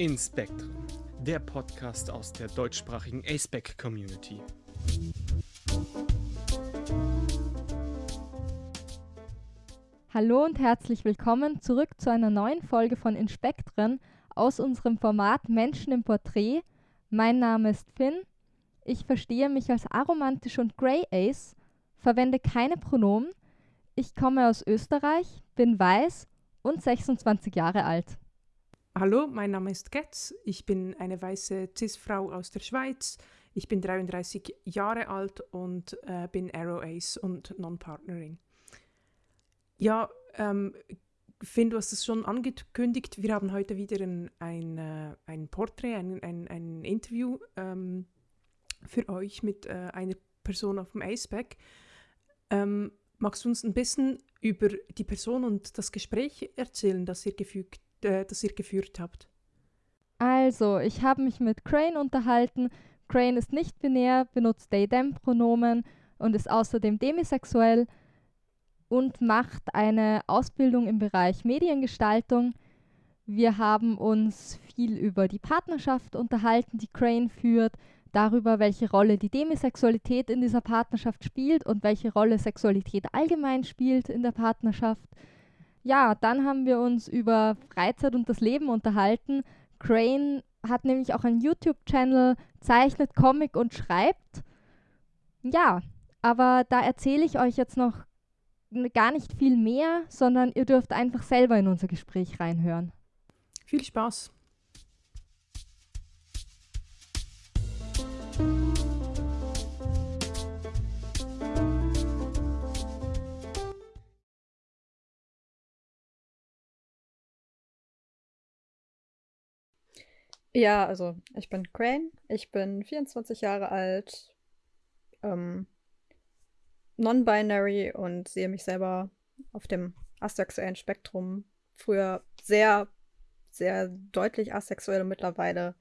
In Spectrum, der Podcast aus der deutschsprachigen ASPEC Community. Hallo und herzlich willkommen zurück zu einer neuen Folge von Inspektren aus unserem Format Menschen im Porträt. Mein Name ist Finn. Ich verstehe mich als aromantisch und Grey Ace, verwende keine Pronomen. Ich komme aus Österreich, bin weiß und 26 Jahre alt. Hallo, mein Name ist Getz. Ich bin eine weiße Cis-Frau aus der Schweiz. Ich bin 33 Jahre alt und äh, bin Arrow Ace und Non-Partnering. Ja, ähm, Finn, du hast es schon angekündigt. Wir haben heute wieder ein, ein, äh, ein Porträt, ein, ein, ein Interview ähm, für euch mit äh, einer Person auf dem ACEPAC. Ähm, magst du uns ein bisschen über die Person und das Gespräch erzählen, das ihr, gefügt, äh, das ihr geführt habt? Also, ich habe mich mit Crane unterhalten. Crane ist nicht binär, benutzt they-them-Pronomen und ist außerdem demisexuell und macht eine Ausbildung im Bereich Mediengestaltung. Wir haben uns viel über die Partnerschaft unterhalten, die Crane führt, darüber, welche Rolle die Demisexualität in dieser Partnerschaft spielt und welche Rolle Sexualität allgemein spielt in der Partnerschaft. Ja, dann haben wir uns über Freizeit und das Leben unterhalten. Crane hat nämlich auch einen YouTube-Channel, zeichnet Comic und schreibt. Ja, aber da erzähle ich euch jetzt noch gar nicht viel mehr, sondern ihr dürft einfach selber in unser Gespräch reinhören. Viel Spaß! Ja, also ich bin Crane, ich bin 24 Jahre alt, ähm, non-binary und sehe mich selber auf dem asexuellen Spektrum. Früher sehr, sehr deutlich asexuell und mittlerweile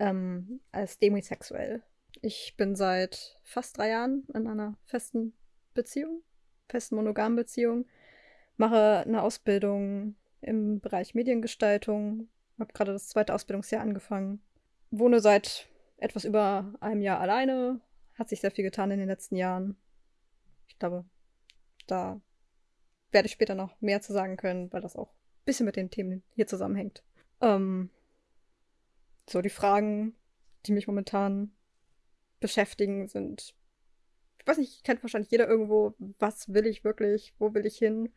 ähm, als demisexuell. Ich bin seit fast drei Jahren in einer festen Beziehung, festen monogamen Beziehung, mache eine Ausbildung im Bereich Mediengestaltung, habe gerade das zweite Ausbildungsjahr angefangen, wohne seit etwas über einem Jahr alleine, hat sich sehr viel getan in den letzten Jahren. Ich glaube, da werde ich später noch mehr zu sagen können, weil das auch ein bisschen mit den Themen hier zusammenhängt. Ähm, so, die Fragen, die mich momentan beschäftigen, sind, ich weiß nicht, kennt wahrscheinlich jeder irgendwo, was will ich wirklich, wo will ich hin?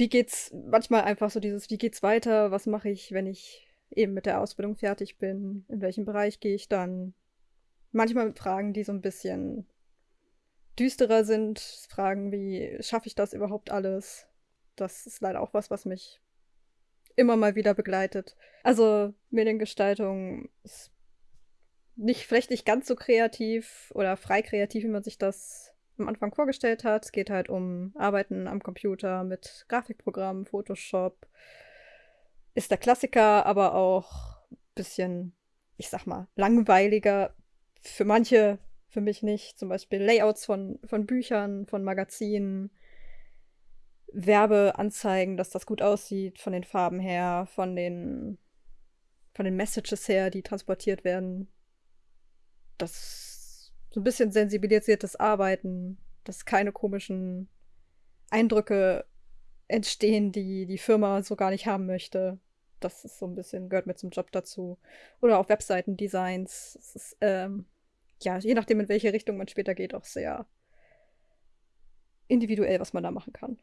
Wie geht's, manchmal einfach so dieses, wie geht's weiter, was mache ich, wenn ich eben mit der Ausbildung fertig bin, in welchem Bereich gehe ich dann? Manchmal mit Fragen, die so ein bisschen düsterer sind, Fragen wie, schaffe ich das überhaupt alles? Das ist leider auch was, was mich immer mal wieder begleitet. Also Mediengestaltung ist nicht, vielleicht nicht ganz so kreativ oder frei kreativ, wie man sich das am Anfang vorgestellt hat. Es geht halt um Arbeiten am Computer mit Grafikprogrammen, Photoshop. Ist der Klassiker, aber auch ein bisschen, ich sag mal, langweiliger. Für manche für mich nicht. Zum Beispiel Layouts von, von Büchern, von Magazinen, Werbeanzeigen, dass das gut aussieht, von den Farben her, von den, von den Messages her, die transportiert werden. Das so ein bisschen sensibilisiertes Arbeiten, dass keine komischen Eindrücke entstehen, die die Firma so gar nicht haben möchte. Das ist so ein bisschen, gehört mit zum Job dazu. Oder auch Webseitendesigns. Das ist, ähm, ja, je nachdem, in welche Richtung man später geht, auch sehr individuell, was man da machen kann.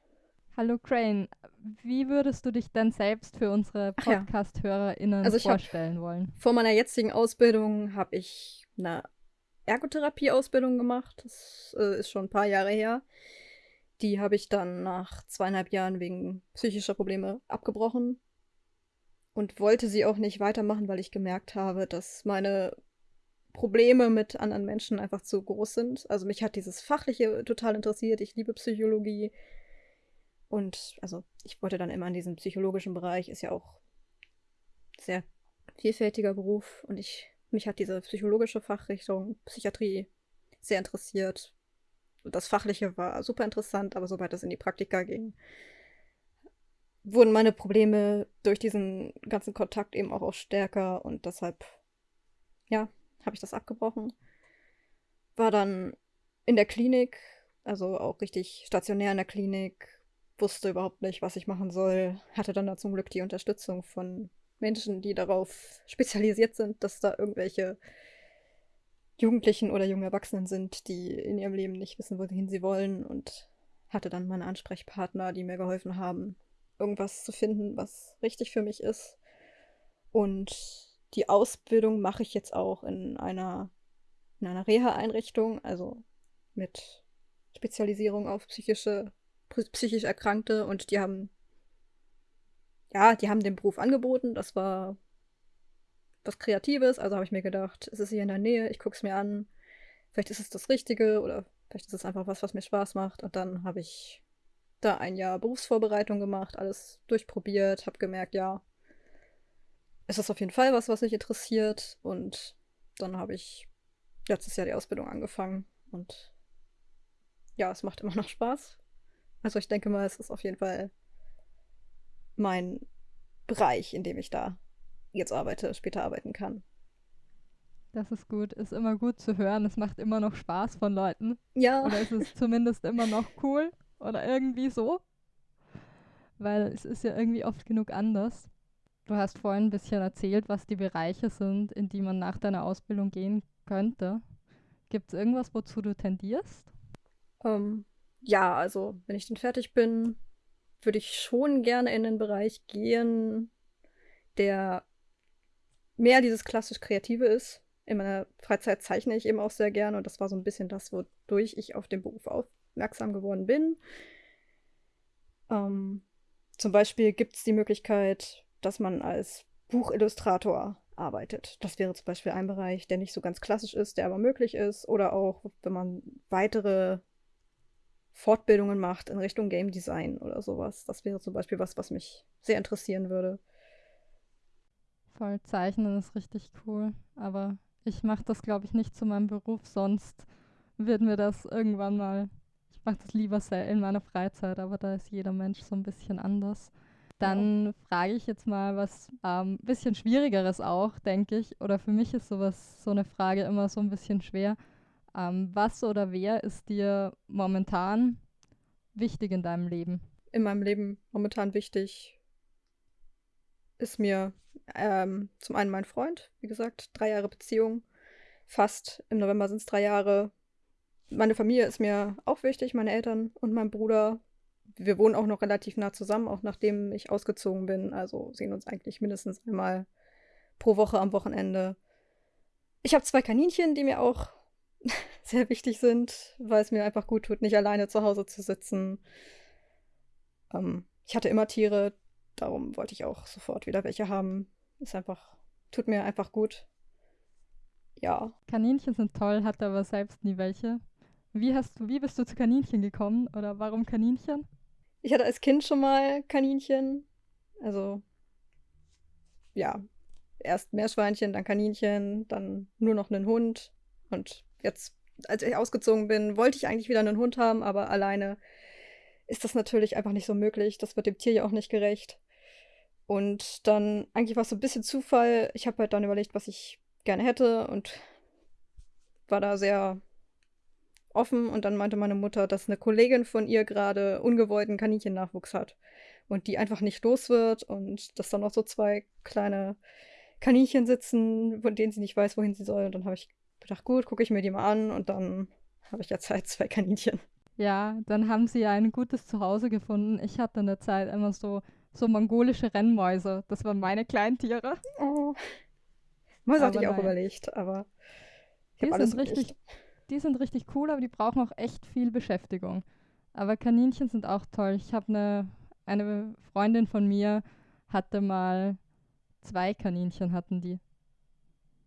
Hallo Crane, wie würdest du dich denn selbst für unsere Podcast-HörerInnen also vorstellen wollen? Vor meiner jetzigen Ausbildung habe ich eine Ergotherapie-Ausbildung gemacht. Das äh, ist schon ein paar Jahre her. Die habe ich dann nach zweieinhalb Jahren wegen psychischer Probleme abgebrochen und wollte sie auch nicht weitermachen, weil ich gemerkt habe, dass meine Probleme mit anderen Menschen einfach zu groß sind. Also mich hat dieses Fachliche total interessiert. Ich liebe Psychologie. Und also ich wollte dann immer in diesem psychologischen Bereich, ist ja auch sehr vielfältiger Beruf. Und ich, mich hat diese psychologische Fachrichtung Psychiatrie sehr interessiert. Das Fachliche war super interessant, aber sobald es in die Praktika ging, wurden meine Probleme durch diesen ganzen Kontakt eben auch, auch stärker und deshalb, ja, habe ich das abgebrochen. War dann in der Klinik, also auch richtig stationär in der Klinik, wusste überhaupt nicht, was ich machen soll. Hatte dann da zum Glück die Unterstützung von Menschen, die darauf spezialisiert sind, dass da irgendwelche Jugendlichen oder jungen Erwachsenen sind, die in ihrem Leben nicht wissen, wohin sie wollen und hatte dann meine Ansprechpartner, die mir geholfen haben, irgendwas zu finden, was richtig für mich ist. Und die Ausbildung mache ich jetzt auch in einer, in einer Reha-Einrichtung, also mit Spezialisierung auf psychische, psychisch Erkrankte und die haben, ja, die haben den Beruf angeboten. Das war was Kreatives, also habe ich mir gedacht, es ist hier in der Nähe, ich gucke es mir an. Vielleicht ist es das Richtige oder vielleicht ist es einfach was, was mir Spaß macht. Und dann habe ich da ein Jahr Berufsvorbereitung gemacht, alles durchprobiert, habe gemerkt, ja, es ist auf jeden Fall was, was mich interessiert. Und dann habe ich letztes Jahr die Ausbildung angefangen und ja, es macht immer noch Spaß. Also ich denke mal, es ist auf jeden Fall mein Bereich, in dem ich da jetzt arbeite, später arbeiten kann. Das ist gut, ist immer gut zu hören. Es macht immer noch Spaß von Leuten. Ja. Oder es ist zumindest immer noch cool oder irgendwie so. Weil es ist ja irgendwie oft genug anders. Du hast vorhin ein bisschen erzählt, was die Bereiche sind, in die man nach deiner Ausbildung gehen könnte. Gibt es irgendwas, wozu du tendierst? Ähm, ja, also wenn ich dann fertig bin, würde ich schon gerne in den Bereich gehen, der mehr dieses klassisch Kreative ist. In meiner Freizeit zeichne ich eben auch sehr gerne und das war so ein bisschen das, wodurch ich auf den Beruf aufmerksam geworden bin. Ähm, zum Beispiel gibt es die Möglichkeit, dass man als Buchillustrator arbeitet. Das wäre zum Beispiel ein Bereich, der nicht so ganz klassisch ist, der aber möglich ist. Oder auch, wenn man weitere Fortbildungen macht in Richtung Game Design oder sowas. Das wäre zum Beispiel was, was mich sehr interessieren würde. Voll zeichnen ist richtig cool, aber ich mache das, glaube ich, nicht zu meinem Beruf, sonst wird mir das irgendwann mal, ich mache das lieber in meiner Freizeit, aber da ist jeder Mensch so ein bisschen anders. Dann ja. frage ich jetzt mal was ein ähm, bisschen Schwierigeres auch, denke ich. Oder für mich ist sowas, so eine Frage immer so ein bisschen schwer. Ähm, was oder wer ist dir momentan wichtig in deinem Leben? In meinem Leben momentan wichtig ist mir ähm, zum einen mein Freund, wie gesagt, drei Jahre Beziehung. Fast im November sind es drei Jahre. Meine Familie ist mir auch wichtig, meine Eltern und mein Bruder wir wohnen auch noch relativ nah zusammen, auch nachdem ich ausgezogen bin. Also sehen uns eigentlich mindestens einmal pro Woche am Wochenende. Ich habe zwei Kaninchen, die mir auch sehr wichtig sind, weil es mir einfach gut tut, nicht alleine zu Hause zu sitzen. Ähm, ich hatte immer Tiere, darum wollte ich auch sofort wieder welche haben. Ist einfach, tut mir einfach gut. Ja. Kaninchen sind toll, hatte aber selbst nie welche. Wie hast du, wie bist du zu Kaninchen gekommen oder warum Kaninchen? Ich hatte als Kind schon mal Kaninchen. Also, ja, erst Meerschweinchen, dann Kaninchen, dann nur noch einen Hund. Und jetzt, als ich ausgezogen bin, wollte ich eigentlich wieder einen Hund haben, aber alleine ist das natürlich einfach nicht so möglich. Das wird dem Tier ja auch nicht gerecht. Und dann, eigentlich war es so ein bisschen Zufall. Ich habe halt dann überlegt, was ich gerne hätte und war da sehr offen und dann meinte meine Mutter, dass eine Kollegin von ihr gerade ungewollten Kaninchennachwuchs hat und die einfach nicht los wird und dass dann noch so zwei kleine Kaninchen sitzen, von denen sie nicht weiß, wohin sie soll. Und dann habe ich gedacht, gut, gucke ich mir die mal an und dann habe ich ja Zeit, zwei Kaninchen. Ja, dann haben sie ja ein gutes Zuhause gefunden. Ich hatte in der Zeit immer so, so mongolische Rennmäuse. Das waren meine kleinen Tiere. Oh. Mäuse hatte ich auch nein. überlegt, aber ich habe alles richtig die sind richtig cool, aber die brauchen auch echt viel Beschäftigung. Aber Kaninchen sind auch toll. Ich habe eine, eine Freundin von mir hatte mal zwei Kaninchen hatten die.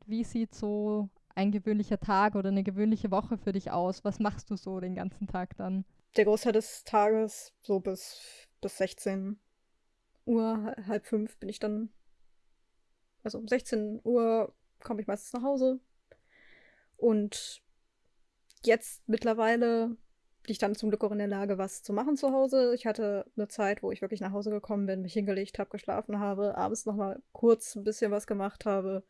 Wie sieht so ein gewöhnlicher Tag oder eine gewöhnliche Woche für dich aus? Was machst du so den ganzen Tag dann? Der Großteil des Tages, so bis, bis 16 Uhr, halb fünf bin ich dann. Also um 16 Uhr komme ich meistens nach Hause. Und jetzt mittlerweile, ich dann zum Glück auch in der Lage, was zu machen zu Hause. Ich hatte eine Zeit, wo ich wirklich nach Hause gekommen bin, mich hingelegt habe, geschlafen habe, abends nochmal kurz ein bisschen was gemacht habe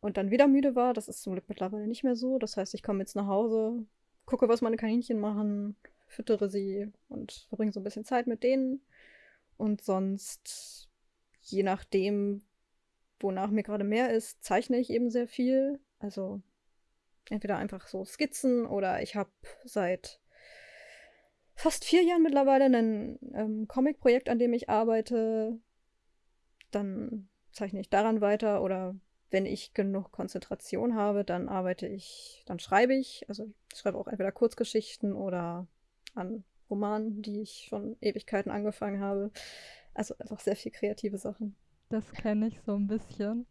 und dann wieder müde war. Das ist zum Glück mittlerweile nicht mehr so. Das heißt, ich komme jetzt nach Hause, gucke, was meine Kaninchen machen, füttere sie und verbringe so ein bisschen Zeit mit denen. Und sonst, je nachdem, wonach mir gerade mehr ist, zeichne ich eben sehr viel. Also entweder einfach so Skizzen oder ich habe seit fast vier Jahren mittlerweile ein ähm, Comic-Projekt, an dem ich arbeite. Dann zeichne ich daran weiter oder wenn ich genug Konzentration habe, dann arbeite ich, dann schreibe ich. Also ich schreibe auch entweder Kurzgeschichten oder an Romanen, die ich schon Ewigkeiten angefangen habe. Also einfach sehr viel kreative Sachen. Das kenne ich so ein bisschen.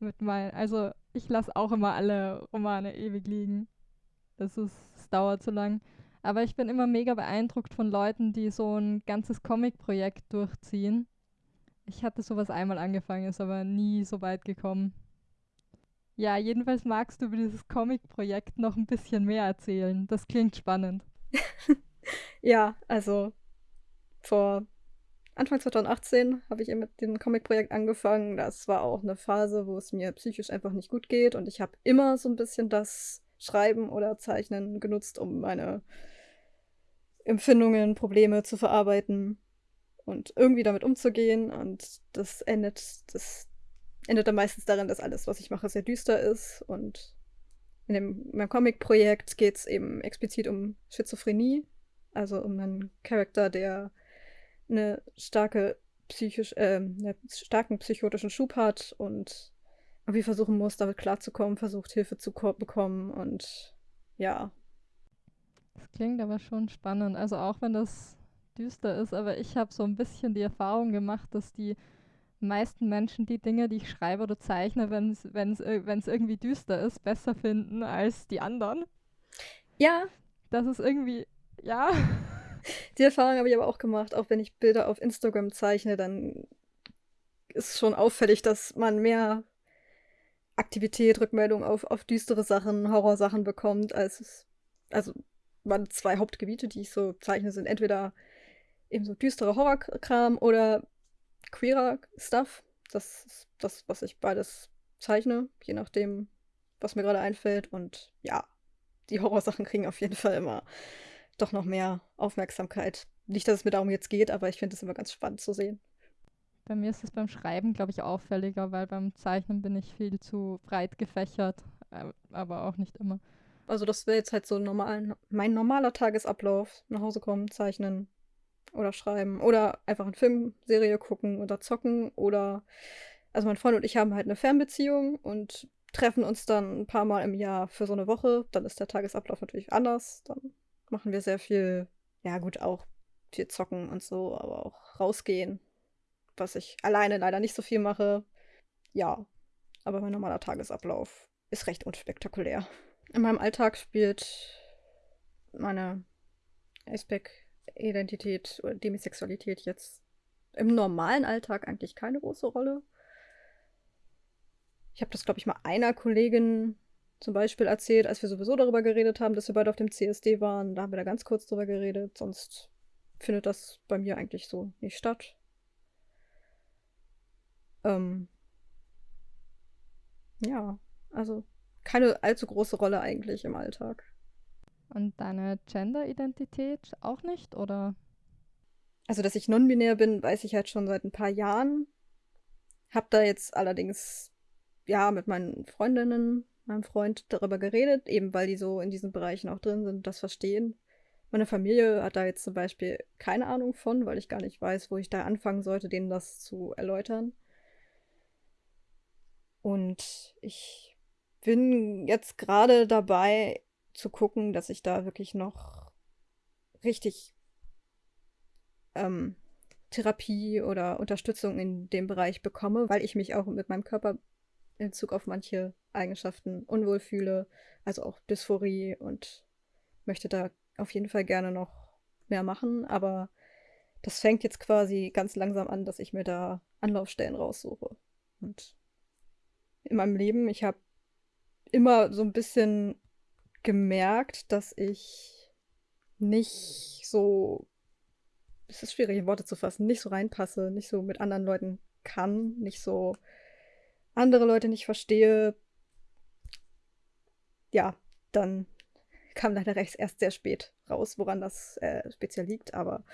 Mit meinen, also ich lasse auch immer alle Romane ewig liegen. Das ist, es dauert zu lang. Aber ich bin immer mega beeindruckt von Leuten, die so ein ganzes Comic-Projekt durchziehen. Ich hatte sowas einmal angefangen, ist aber nie so weit gekommen. Ja, jedenfalls magst du über dieses Comic-Projekt noch ein bisschen mehr erzählen. Das klingt spannend. ja, also vor Anfang 2018 habe ich mit dem Comic-Projekt angefangen. Das war auch eine Phase, wo es mir psychisch einfach nicht gut geht. Und ich habe immer so ein bisschen das Schreiben oder Zeichnen genutzt, um meine Empfindungen, Probleme zu verarbeiten und irgendwie damit umzugehen. Und das endet, das endet dann meistens darin, dass alles, was ich mache, sehr düster ist. Und in dem, meinem Comic-Projekt geht es eben explizit um Schizophrenie, also um einen Charakter, der eine starke psychisch, äh, einen starken psychotischen Schub hat und irgendwie versuchen muss, damit klarzukommen, versucht Hilfe zu bekommen und ja. Das klingt aber schon spannend. Also auch wenn das düster ist, aber ich habe so ein bisschen die Erfahrung gemacht, dass die meisten Menschen die Dinge, die ich schreibe oder zeichne, wenn es irgendwie düster ist, besser finden als die anderen. Ja. Das ist irgendwie, ja. Die Erfahrung habe ich aber auch gemacht. Auch wenn ich Bilder auf Instagram zeichne, dann ist schon auffällig, dass man mehr Aktivität, Rückmeldung auf, auf düstere Sachen, Horrorsachen bekommt, als es. Also, waren zwei Hauptgebiete, die ich so zeichne, sind entweder eben so düstere Horrorkram oder queerer Stuff. Das ist das, was ich beides zeichne, je nachdem, was mir gerade einfällt. Und ja, die Horrorsachen kriegen auf jeden Fall immer doch noch mehr Aufmerksamkeit. Nicht, dass es mir darum jetzt geht, aber ich finde es immer ganz spannend zu sehen. Bei mir ist es beim Schreiben, glaube ich, auffälliger, weil beim Zeichnen bin ich viel zu breit gefächert, äh, aber auch nicht immer. Also das wäre jetzt halt so normal, mein normaler Tagesablauf. Nach Hause kommen, zeichnen oder schreiben oder einfach eine Filmserie gucken oder zocken oder also mein Freund und ich haben halt eine Fernbeziehung und treffen uns dann ein paar Mal im Jahr für so eine Woche. Dann ist der Tagesablauf natürlich anders. Dann machen wir sehr viel, ja gut, auch viel zocken und so, aber auch rausgehen, was ich alleine leider nicht so viel mache. Ja, aber mein normaler Tagesablauf ist recht unspektakulär. In meinem Alltag spielt meine Aspec-Identität oder Demisexualität jetzt im normalen Alltag eigentlich keine große Rolle. Ich habe das, glaube ich, mal einer Kollegin zum Beispiel erzählt, als wir sowieso darüber geredet haben, dass wir beide auf dem CSD waren. Da haben wir da ganz kurz drüber geredet. Sonst findet das bei mir eigentlich so nicht statt. Ähm ja, also keine allzu große Rolle eigentlich im Alltag. Und deine Gender-Identität auch nicht, oder? Also, dass ich non-binär bin, weiß ich halt schon seit ein paar Jahren. Hab da jetzt allerdings, ja, mit meinen Freundinnen meinem Freund darüber geredet, eben weil die so in diesen Bereichen auch drin sind das verstehen. Meine Familie hat da jetzt zum Beispiel keine Ahnung von, weil ich gar nicht weiß, wo ich da anfangen sollte, denen das zu erläutern. Und ich bin jetzt gerade dabei zu gucken, dass ich da wirklich noch richtig ähm, Therapie oder Unterstützung in dem Bereich bekomme, weil ich mich auch mit meinem Körper in Bezug auf manche Eigenschaften unwohl fühle, also auch Dysphorie und möchte da auf jeden Fall gerne noch mehr machen, aber das fängt jetzt quasi ganz langsam an, dass ich mir da Anlaufstellen raussuche. Und in meinem Leben, ich habe immer so ein bisschen gemerkt, dass ich nicht so, es ist schwierig in Worte zu fassen, nicht so reinpasse, nicht so mit anderen Leuten kann, nicht so andere Leute nicht verstehe, ja, dann kam leider erst sehr spät raus, woran das äh, speziell liegt. Aber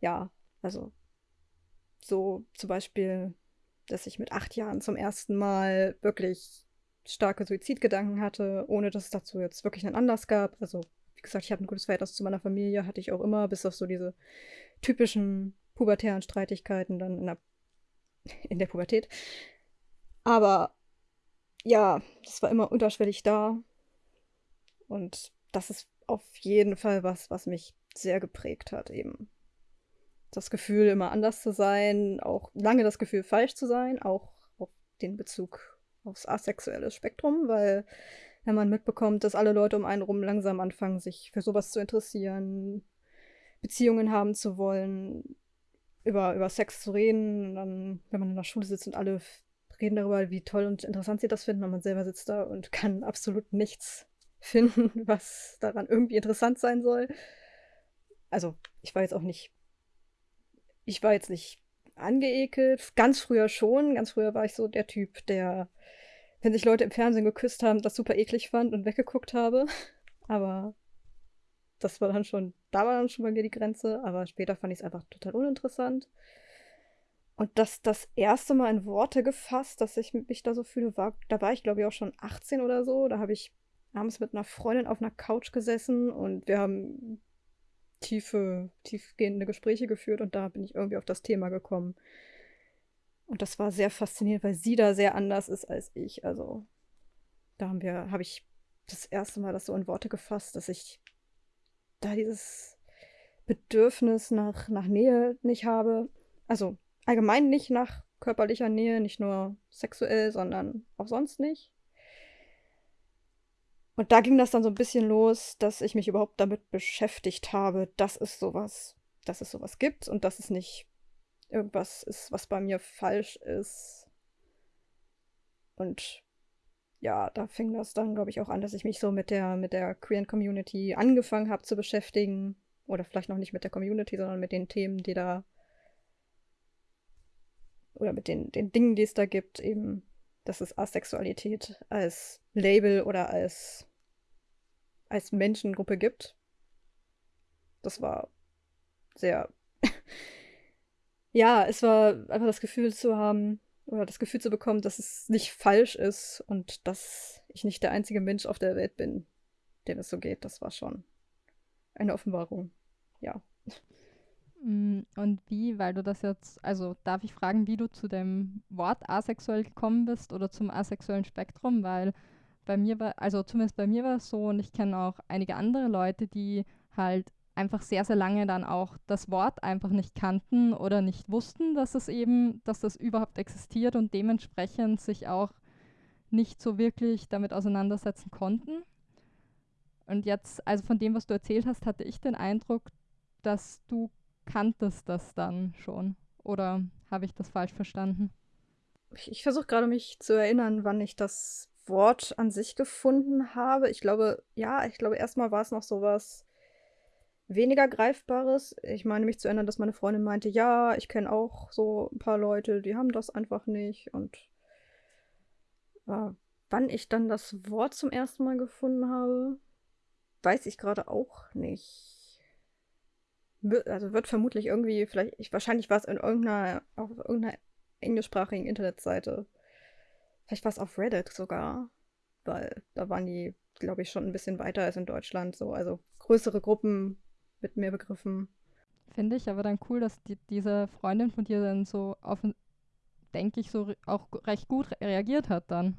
ja, also so zum Beispiel, dass ich mit acht Jahren zum ersten Mal wirklich starke Suizidgedanken hatte, ohne dass es dazu jetzt wirklich einen Anlass gab. Also, wie gesagt, ich habe ein gutes Verhältnis zu meiner Familie, hatte ich auch immer, bis auf so diese typischen pubertären Streitigkeiten dann in der, in der Pubertät. Aber ja, das war immer unterschwellig da. Und das ist auf jeden Fall was, was mich sehr geprägt hat, eben. Das Gefühl, immer anders zu sein, auch lange das Gefühl, falsch zu sein, auch den Bezug aufs asexuelle Spektrum, weil wenn man mitbekommt, dass alle Leute um einen rum langsam anfangen, sich für sowas zu interessieren, Beziehungen haben zu wollen, über, über Sex zu reden, dann, wenn man in der Schule sitzt und alle reden darüber, wie toll und interessant sie das finden, und man selber sitzt da und kann absolut nichts finden, was daran irgendwie interessant sein soll. Also, ich war jetzt auch nicht. Ich war jetzt nicht angeekelt. Ganz früher schon. Ganz früher war ich so der Typ, der, wenn sich Leute im Fernsehen geküsst haben, das super eklig fand und weggeguckt habe. Aber das war dann schon, da war dann schon bei mir die Grenze. Aber später fand ich es einfach total uninteressant. Und das das erste Mal in Worte gefasst, dass ich mich da so fühle, war, da war ich glaube ich auch schon 18 oder so. Da habe ich abends mit einer Freundin auf einer Couch gesessen und wir haben tiefe, tiefgehende Gespräche geführt und da bin ich irgendwie auf das Thema gekommen. Und das war sehr faszinierend, weil sie da sehr anders ist als ich. Also da haben wir, habe ich das erste Mal das so in Worte gefasst, dass ich da dieses Bedürfnis nach, nach Nähe nicht habe. Also allgemein nicht nach körperlicher Nähe, nicht nur sexuell, sondern auch sonst nicht. Und da ging das dann so ein bisschen los, dass ich mich überhaupt damit beschäftigt habe, dass es sowas, dass es sowas gibt und dass es nicht irgendwas ist, was bei mir falsch ist. Und ja, da fing das dann, glaube ich, auch an, dass ich mich so mit der, mit der queeren Community angefangen habe zu beschäftigen. Oder vielleicht noch nicht mit der Community, sondern mit den Themen, die da. Oder mit den, den Dingen, die es da gibt, eben, dass es Asexualität als Label oder als, als Menschengruppe gibt. Das war sehr. ja, es war einfach das Gefühl zu haben, oder das Gefühl zu bekommen, dass es nicht falsch ist und dass ich nicht der einzige Mensch auf der Welt bin, dem es so geht. Das war schon eine Offenbarung. Ja. Mm, und wie, weil du das jetzt, also darf ich fragen, wie du zu dem Wort asexuell gekommen bist oder zum asexuellen Spektrum, weil bei mir war, also zumindest bei mir war es so und ich kenne auch einige andere Leute, die halt einfach sehr, sehr lange dann auch das Wort einfach nicht kannten oder nicht wussten, dass es eben, dass das überhaupt existiert und dementsprechend sich auch nicht so wirklich damit auseinandersetzen konnten. Und jetzt, also von dem, was du erzählt hast, hatte ich den Eindruck, dass du kanntest das dann schon. Oder habe ich das falsch verstanden? Ich, ich versuche gerade mich zu erinnern, wann ich das Wort an sich gefunden habe. Ich glaube, ja, ich glaube, erstmal war es noch so was weniger Greifbares. Ich meine mich zu erinnern, dass meine Freundin meinte, ja, ich kenne auch so ein paar Leute, die haben das einfach nicht. Und äh, wann ich dann das Wort zum ersten Mal gefunden habe, weiß ich gerade auch nicht also wird vermutlich irgendwie, vielleicht, ich, wahrscheinlich war es in irgendeiner, auf irgendeiner englischsprachigen Internetseite. Vielleicht war es auf Reddit sogar, weil da waren die, glaube ich, schon ein bisschen weiter als in Deutschland. So, also größere Gruppen mit mehr Begriffen. Finde ich aber dann cool, dass die, diese Freundin von dir dann so auf, denke ich, so auch recht gut reagiert hat dann.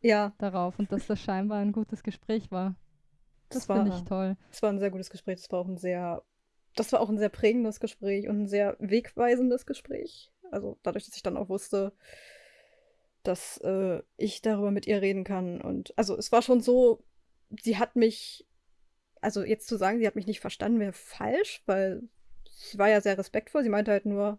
Ja. Darauf und dass das scheinbar ein gutes Gespräch war. Das, das finde ich toll. Es war ein sehr gutes Gespräch. Es war auch ein sehr das war auch ein sehr prägendes Gespräch und ein sehr wegweisendes Gespräch. Also dadurch, dass ich dann auch wusste, dass äh, ich darüber mit ihr reden kann. Und also es war schon so, sie hat mich, also jetzt zu sagen, sie hat mich nicht verstanden, wäre falsch, weil sie war ja sehr respektvoll. Sie meinte halt nur,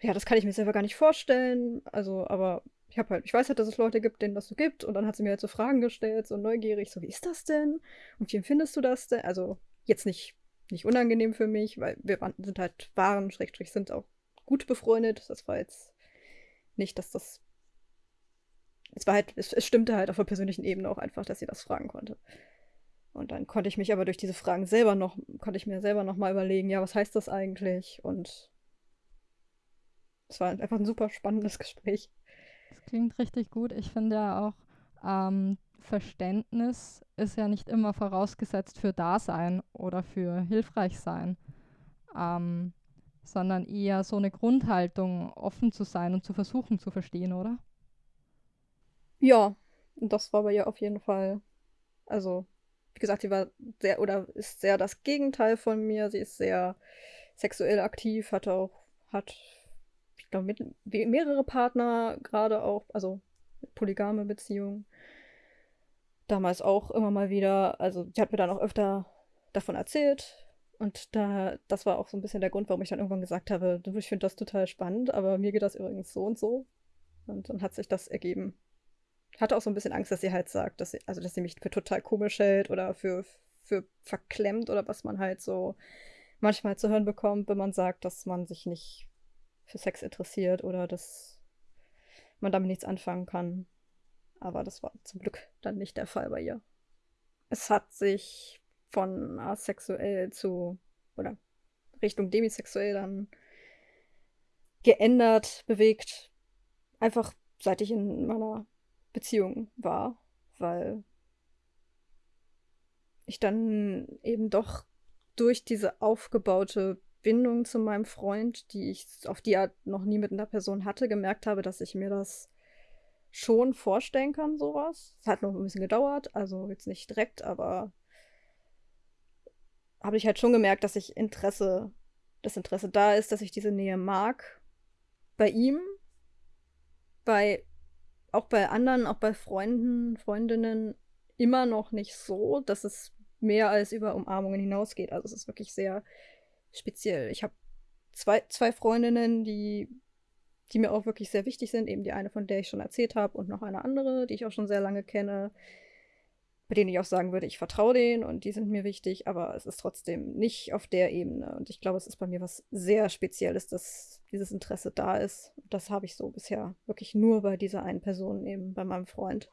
ja, das kann ich mir selber gar nicht vorstellen. Also, aber ich habe halt, ich weiß halt, dass es Leute gibt, denen das so gibt. Und dann hat sie mir halt so Fragen gestellt, so neugierig, so wie ist das denn? Und wie empfindest du das denn? Also jetzt nicht, nicht unangenehm für mich, weil wir waren, sind halt, waren, Schrägstrich, sind auch gut befreundet. Das war jetzt nicht, dass das. Es war halt, es, es stimmte halt auf der persönlichen Ebene auch einfach, dass sie das fragen konnte. Und dann konnte ich mich aber durch diese Fragen selber noch, konnte ich mir selber noch mal überlegen, ja, was heißt das eigentlich? Und es war einfach ein super spannendes Gespräch. Das klingt richtig gut. Ich finde ja auch, ähm, Verständnis ist ja nicht immer vorausgesetzt für Dasein oder für hilfreich sein, ähm, sondern eher so eine Grundhaltung, offen zu sein und zu versuchen zu verstehen, oder? Ja, das war bei ihr auf jeden Fall. Also, wie gesagt, sie war sehr oder ist sehr das Gegenteil von mir. Sie ist sehr sexuell aktiv, hat auch, hat, ich glaube, mehrere Partner gerade auch, also polygame Beziehungen damals auch immer mal wieder, also sie hat mir dann auch öfter davon erzählt. Und da, das war auch so ein bisschen der Grund, warum ich dann irgendwann gesagt habe, ich finde das total spannend, aber mir geht das übrigens so und so. Und dann hat sich das ergeben. Hatte auch so ein bisschen Angst, dass sie halt sagt, dass sie, also dass sie mich für total komisch hält oder für, für verklemmt oder was man halt so manchmal zu hören bekommt, wenn man sagt, dass man sich nicht für Sex interessiert oder dass man damit nichts anfangen kann. Aber das war zum Glück dann nicht der Fall bei ihr. Es hat sich von asexuell zu oder Richtung demisexuell dann geändert, bewegt. Einfach seit ich in meiner Beziehung war, weil ich dann eben doch durch diese aufgebaute Bindung zu meinem Freund, die ich auf die Art noch nie mit einer Person hatte, gemerkt habe, dass ich mir das schon vorstellen kann, sowas. Es hat noch ein bisschen gedauert, also jetzt nicht direkt, aber habe ich halt schon gemerkt, dass ich Interesse, das Interesse da ist, dass ich diese Nähe mag. Bei ihm, bei auch bei anderen, auch bei Freunden, Freundinnen immer noch nicht so, dass es mehr als über Umarmungen hinausgeht. Also es ist wirklich sehr speziell. Ich habe zwei, zwei Freundinnen, die die mir auch wirklich sehr wichtig sind. Eben die eine, von der ich schon erzählt habe, und noch eine andere, die ich auch schon sehr lange kenne, bei denen ich auch sagen würde, ich vertraue denen und die sind mir wichtig, aber es ist trotzdem nicht auf der Ebene. Und ich glaube, es ist bei mir was sehr Spezielles, dass dieses Interesse da ist. Das habe ich so bisher wirklich nur bei dieser einen Person, eben bei meinem Freund.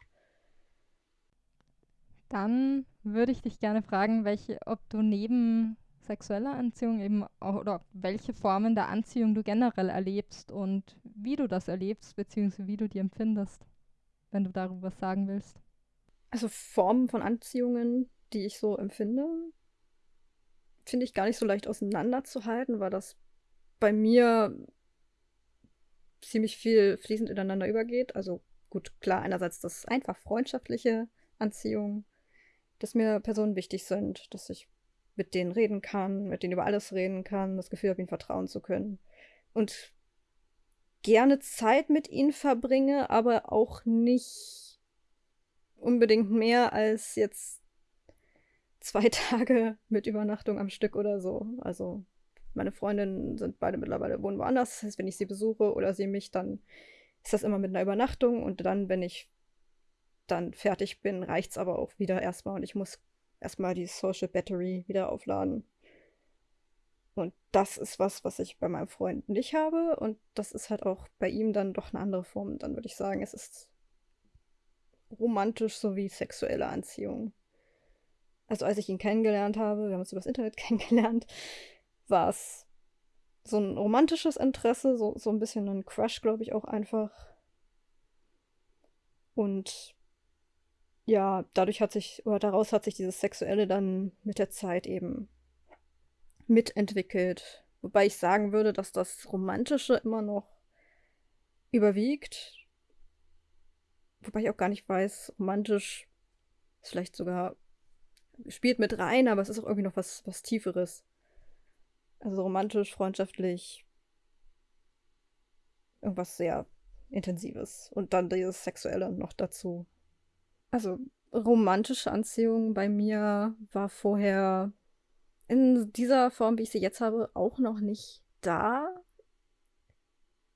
Dann würde ich dich gerne fragen, welche, ob du neben sexuelle Anziehung eben auch, oder welche Formen der Anziehung du generell erlebst und wie du das erlebst, beziehungsweise wie du die empfindest, wenn du darüber was sagen willst. Also Formen von Anziehungen, die ich so empfinde, finde ich gar nicht so leicht auseinanderzuhalten, weil das bei mir ziemlich viel fließend ineinander übergeht. Also gut, klar, einerseits das einfach freundschaftliche Anziehung, dass mir Personen wichtig sind, dass ich mit denen reden kann, mit denen über alles reden kann, das Gefühl habe, ihnen vertrauen zu können. Und gerne Zeit mit ihnen verbringe, aber auch nicht unbedingt mehr als jetzt zwei Tage mit Übernachtung am Stück oder so. Also meine Freundinnen sind beide mittlerweile wohnen woanders. Das heißt, wenn ich sie besuche oder sie mich, dann ist das immer mit einer Übernachtung und dann, wenn ich dann fertig bin, reicht es aber auch wieder erstmal und ich muss erstmal die Social Battery wieder aufladen. Und das ist was, was ich bei meinem Freund nicht habe. Und das ist halt auch bei ihm dann doch eine andere Form. Dann würde ich sagen, es ist romantisch sowie sexuelle Anziehung. Also als ich ihn kennengelernt habe, wir haben uns übers Internet kennengelernt, war es so ein romantisches Interesse, so, so ein bisschen ein Crush, glaube ich, auch einfach. Und ja, dadurch hat sich, oder daraus hat sich dieses Sexuelle dann mit der Zeit eben mitentwickelt. Wobei ich sagen würde, dass das Romantische immer noch überwiegt. Wobei ich auch gar nicht weiß, romantisch ist vielleicht sogar, spielt mit rein, aber es ist auch irgendwie noch was, was Tieferes. Also romantisch, freundschaftlich, irgendwas sehr Intensives. Und dann dieses Sexuelle noch dazu. Also romantische Anziehung bei mir war vorher in dieser Form, wie ich sie jetzt habe, auch noch nicht da.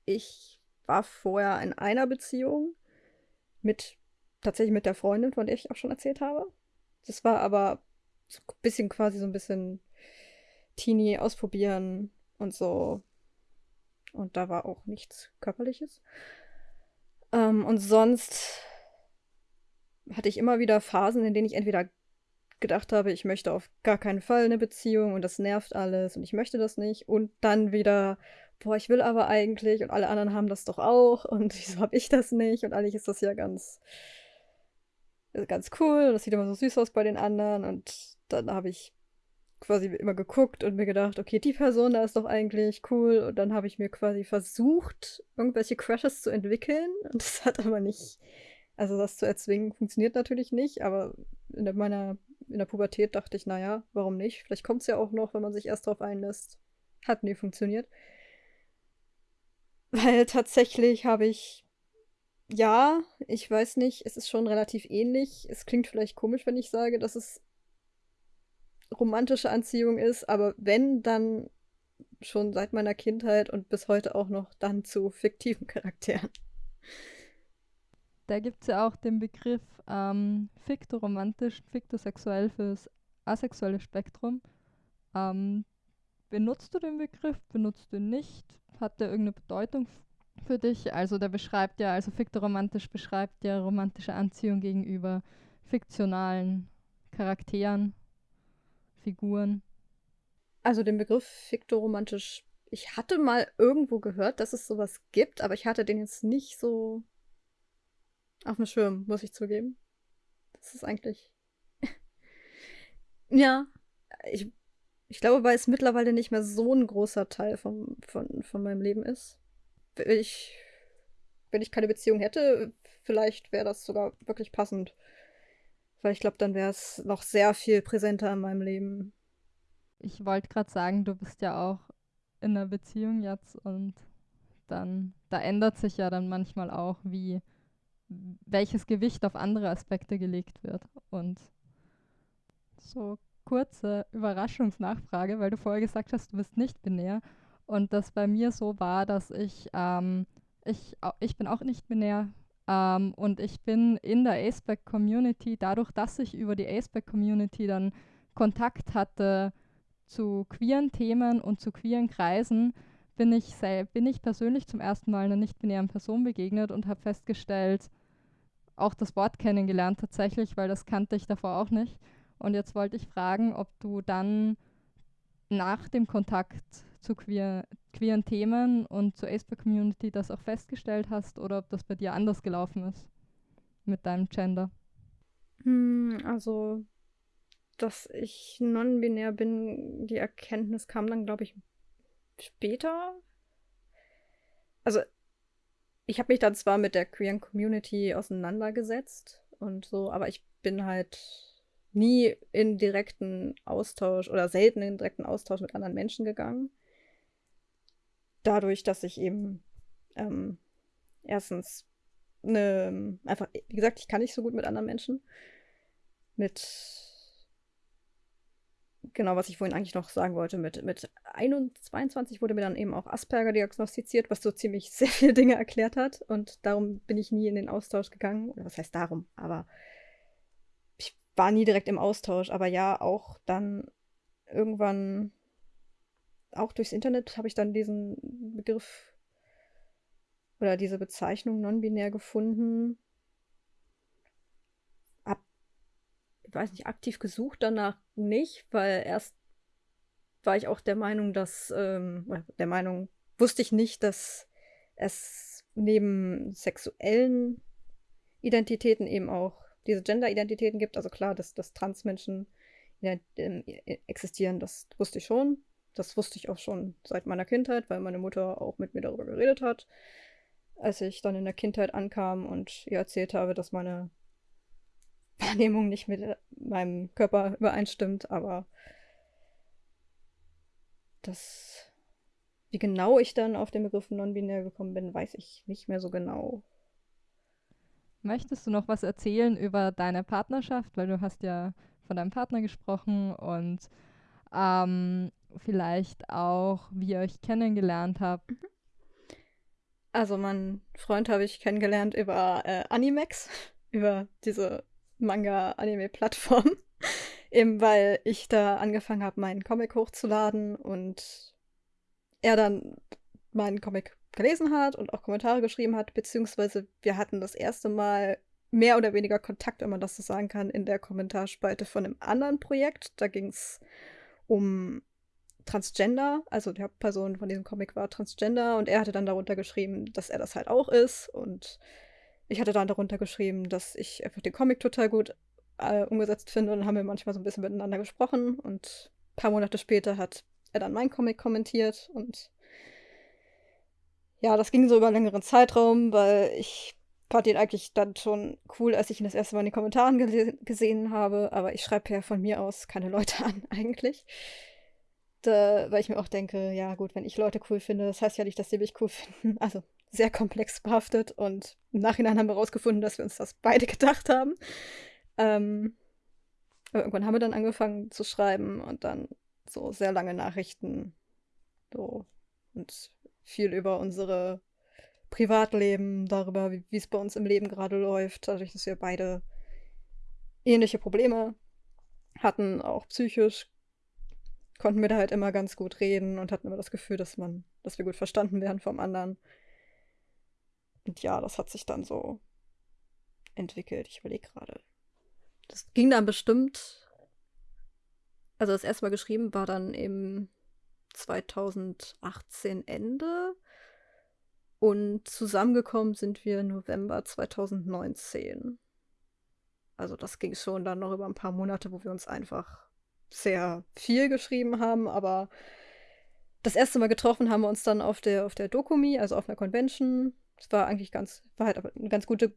Ich war vorher in einer Beziehung mit tatsächlich mit der Freundin, von der ich auch schon erzählt habe. Das war aber so ein bisschen quasi so ein bisschen Teenie ausprobieren und so. Und da war auch nichts Körperliches. Ähm, und sonst hatte ich immer wieder Phasen, in denen ich entweder gedacht habe, ich möchte auf gar keinen Fall eine Beziehung und das nervt alles und ich möchte das nicht. Und dann wieder, boah, ich will aber eigentlich und alle anderen haben das doch auch und wieso habe ich das nicht? Und eigentlich ist das ja ganz, ganz cool und das sieht immer so süß aus bei den anderen. Und dann habe ich quasi immer geguckt und mir gedacht, okay, die Person da ist doch eigentlich cool. Und dann habe ich mir quasi versucht, irgendwelche Crushes zu entwickeln. Und das hat aber nicht, also das zu erzwingen, funktioniert natürlich nicht. Aber in der, meiner, in der Pubertät dachte ich, naja, warum nicht? Vielleicht kommt es ja auch noch, wenn man sich erst drauf einlässt. Hat nie funktioniert. Weil tatsächlich habe ich, ja, ich weiß nicht, es ist schon relativ ähnlich. Es klingt vielleicht komisch, wenn ich sage, dass es romantische Anziehung ist, aber wenn, dann schon seit meiner Kindheit und bis heute auch noch dann zu fiktiven Charakteren. Da gibt es ja auch den Begriff ähm, fiktoromantisch, fiktosexuell fürs asexuelle Spektrum. Ähm, benutzt du den Begriff? Benutzt du ihn nicht? Hat der irgendeine Bedeutung für dich? Also der beschreibt ja, also fiktoromantisch beschreibt ja romantische Anziehung gegenüber fiktionalen Charakteren. Figuren? Also den Begriff fiktoromantisch, ich hatte mal irgendwo gehört, dass es sowas gibt, aber ich hatte den jetzt nicht so auf dem Schirm, muss ich zugeben. Das ist eigentlich. ja, ich, ich glaube, weil es mittlerweile nicht mehr so ein großer Teil vom, von, von meinem Leben ist. Wenn ich, wenn ich keine Beziehung hätte, vielleicht wäre das sogar wirklich passend. Weil ich glaube, dann wäre es noch sehr viel präsenter in meinem Leben. Ich wollte gerade sagen, du bist ja auch in einer Beziehung jetzt und dann, da ändert sich ja dann manchmal auch, wie welches Gewicht auf andere Aspekte gelegt wird. Und so kurze Überraschungsnachfrage, weil du vorher gesagt hast, du bist nicht binär. Und das bei mir so war, dass ich, ähm, ich, ich bin auch nicht binär, ähm, und ich bin in der ASPEC-Community, dadurch, dass ich über die ASPEC-Community dann Kontakt hatte zu queeren Themen und zu queeren Kreisen, bin ich, bin ich persönlich zum ersten Mal einer nicht-binären Person begegnet und habe festgestellt, auch das Wort kennengelernt tatsächlich, weil das kannte ich davor auch nicht. Und jetzt wollte ich fragen, ob du dann nach dem Kontakt zu queer, queeren Themen und zur ASPA-Community das auch festgestellt hast oder ob das bei dir anders gelaufen ist mit deinem Gender? Hm, also, dass ich non-binär bin, die Erkenntnis kam dann, glaube ich, später. Also, ich habe mich dann zwar mit der queeren Community auseinandergesetzt und so, aber ich bin halt nie in direkten Austausch oder selten in direkten Austausch mit anderen Menschen gegangen dadurch, dass ich eben ähm, erstens eine, einfach, wie gesagt, ich kann nicht so gut mit anderen Menschen. Mit, genau, was ich vorhin eigentlich noch sagen wollte, mit, mit 21 wurde mir dann eben auch Asperger diagnostiziert, was so ziemlich sehr viele Dinge erklärt hat. Und darum bin ich nie in den Austausch gegangen. Oder was heißt darum? Aber ich war nie direkt im Austausch. Aber ja, auch dann irgendwann auch durchs Internet habe ich dann diesen Begriff oder diese Bezeichnung non-binär gefunden. Hab, ich weiß nicht, aktiv gesucht danach nicht, weil erst war ich auch der Meinung, dass, ähm, der Meinung, wusste ich nicht, dass es neben sexuellen Identitäten eben auch diese Gender-Identitäten gibt. Also klar, dass, dass Transmenschen ähm, existieren, das wusste ich schon. Das wusste ich auch schon seit meiner Kindheit, weil meine Mutter auch mit mir darüber geredet hat. Als ich dann in der Kindheit ankam und ihr erzählt habe, dass meine Wahrnehmung nicht mit meinem Körper übereinstimmt, aber das, wie genau ich dann auf den Begriff non-binär gekommen bin, weiß ich nicht mehr so genau. Möchtest du noch was erzählen über deine Partnerschaft? Weil du hast ja von deinem Partner gesprochen und ähm, vielleicht auch, wie ihr euch kennengelernt habt. Mhm. Also, meinen Freund habe ich kennengelernt über äh, Animex, über diese Manga-Anime-Plattform. Eben weil ich da angefangen habe, meinen Comic hochzuladen und er dann meinen Comic gelesen hat und auch Kommentare geschrieben hat, beziehungsweise wir hatten das erste Mal mehr oder weniger Kontakt, wenn man das so sagen kann, in der Kommentarspalte von einem anderen Projekt. Da ging es um Transgender, also die Hauptperson von diesem Comic war Transgender und er hatte dann darunter geschrieben, dass er das halt auch ist und ich hatte dann darunter geschrieben, dass ich einfach den Comic total gut äh, umgesetzt finde und dann haben wir manchmal so ein bisschen miteinander gesprochen und ein paar Monate später hat er dann meinen Comic kommentiert und ja, das ging so über einen längeren Zeitraum, weil ich fand ihn eigentlich dann schon cool, als ich ihn das erste Mal in den Kommentaren gese gesehen habe, aber ich schreibe ja von mir aus keine Leute an eigentlich. Da, weil ich mir auch denke, ja gut, wenn ich Leute cool finde, das heißt ja nicht, dass sie mich cool finden. Also sehr komplex behaftet und im Nachhinein haben wir herausgefunden, dass wir uns das beide gedacht haben. Ähm, aber irgendwann haben wir dann angefangen zu schreiben und dann so sehr lange Nachrichten so und viel über unsere Privatleben, darüber, wie es bei uns im Leben gerade läuft, dadurch, dass wir beide ähnliche Probleme hatten, auch psychisch, konnten wir da halt immer ganz gut reden und hatten immer das Gefühl, dass man, dass wir gut verstanden werden vom anderen. Und ja, das hat sich dann so entwickelt. Ich überlege gerade. Das ging dann bestimmt. Also das erste Mal geschrieben war dann im 2018 Ende. Und zusammengekommen sind wir November 2019. Also das ging schon dann noch über ein paar Monate, wo wir uns einfach sehr viel geschrieben haben, aber das erste Mal getroffen haben wir uns dann auf der, auf der Dokumi, also auf einer Convention. Es war eigentlich ganz, war halt eine ganz gute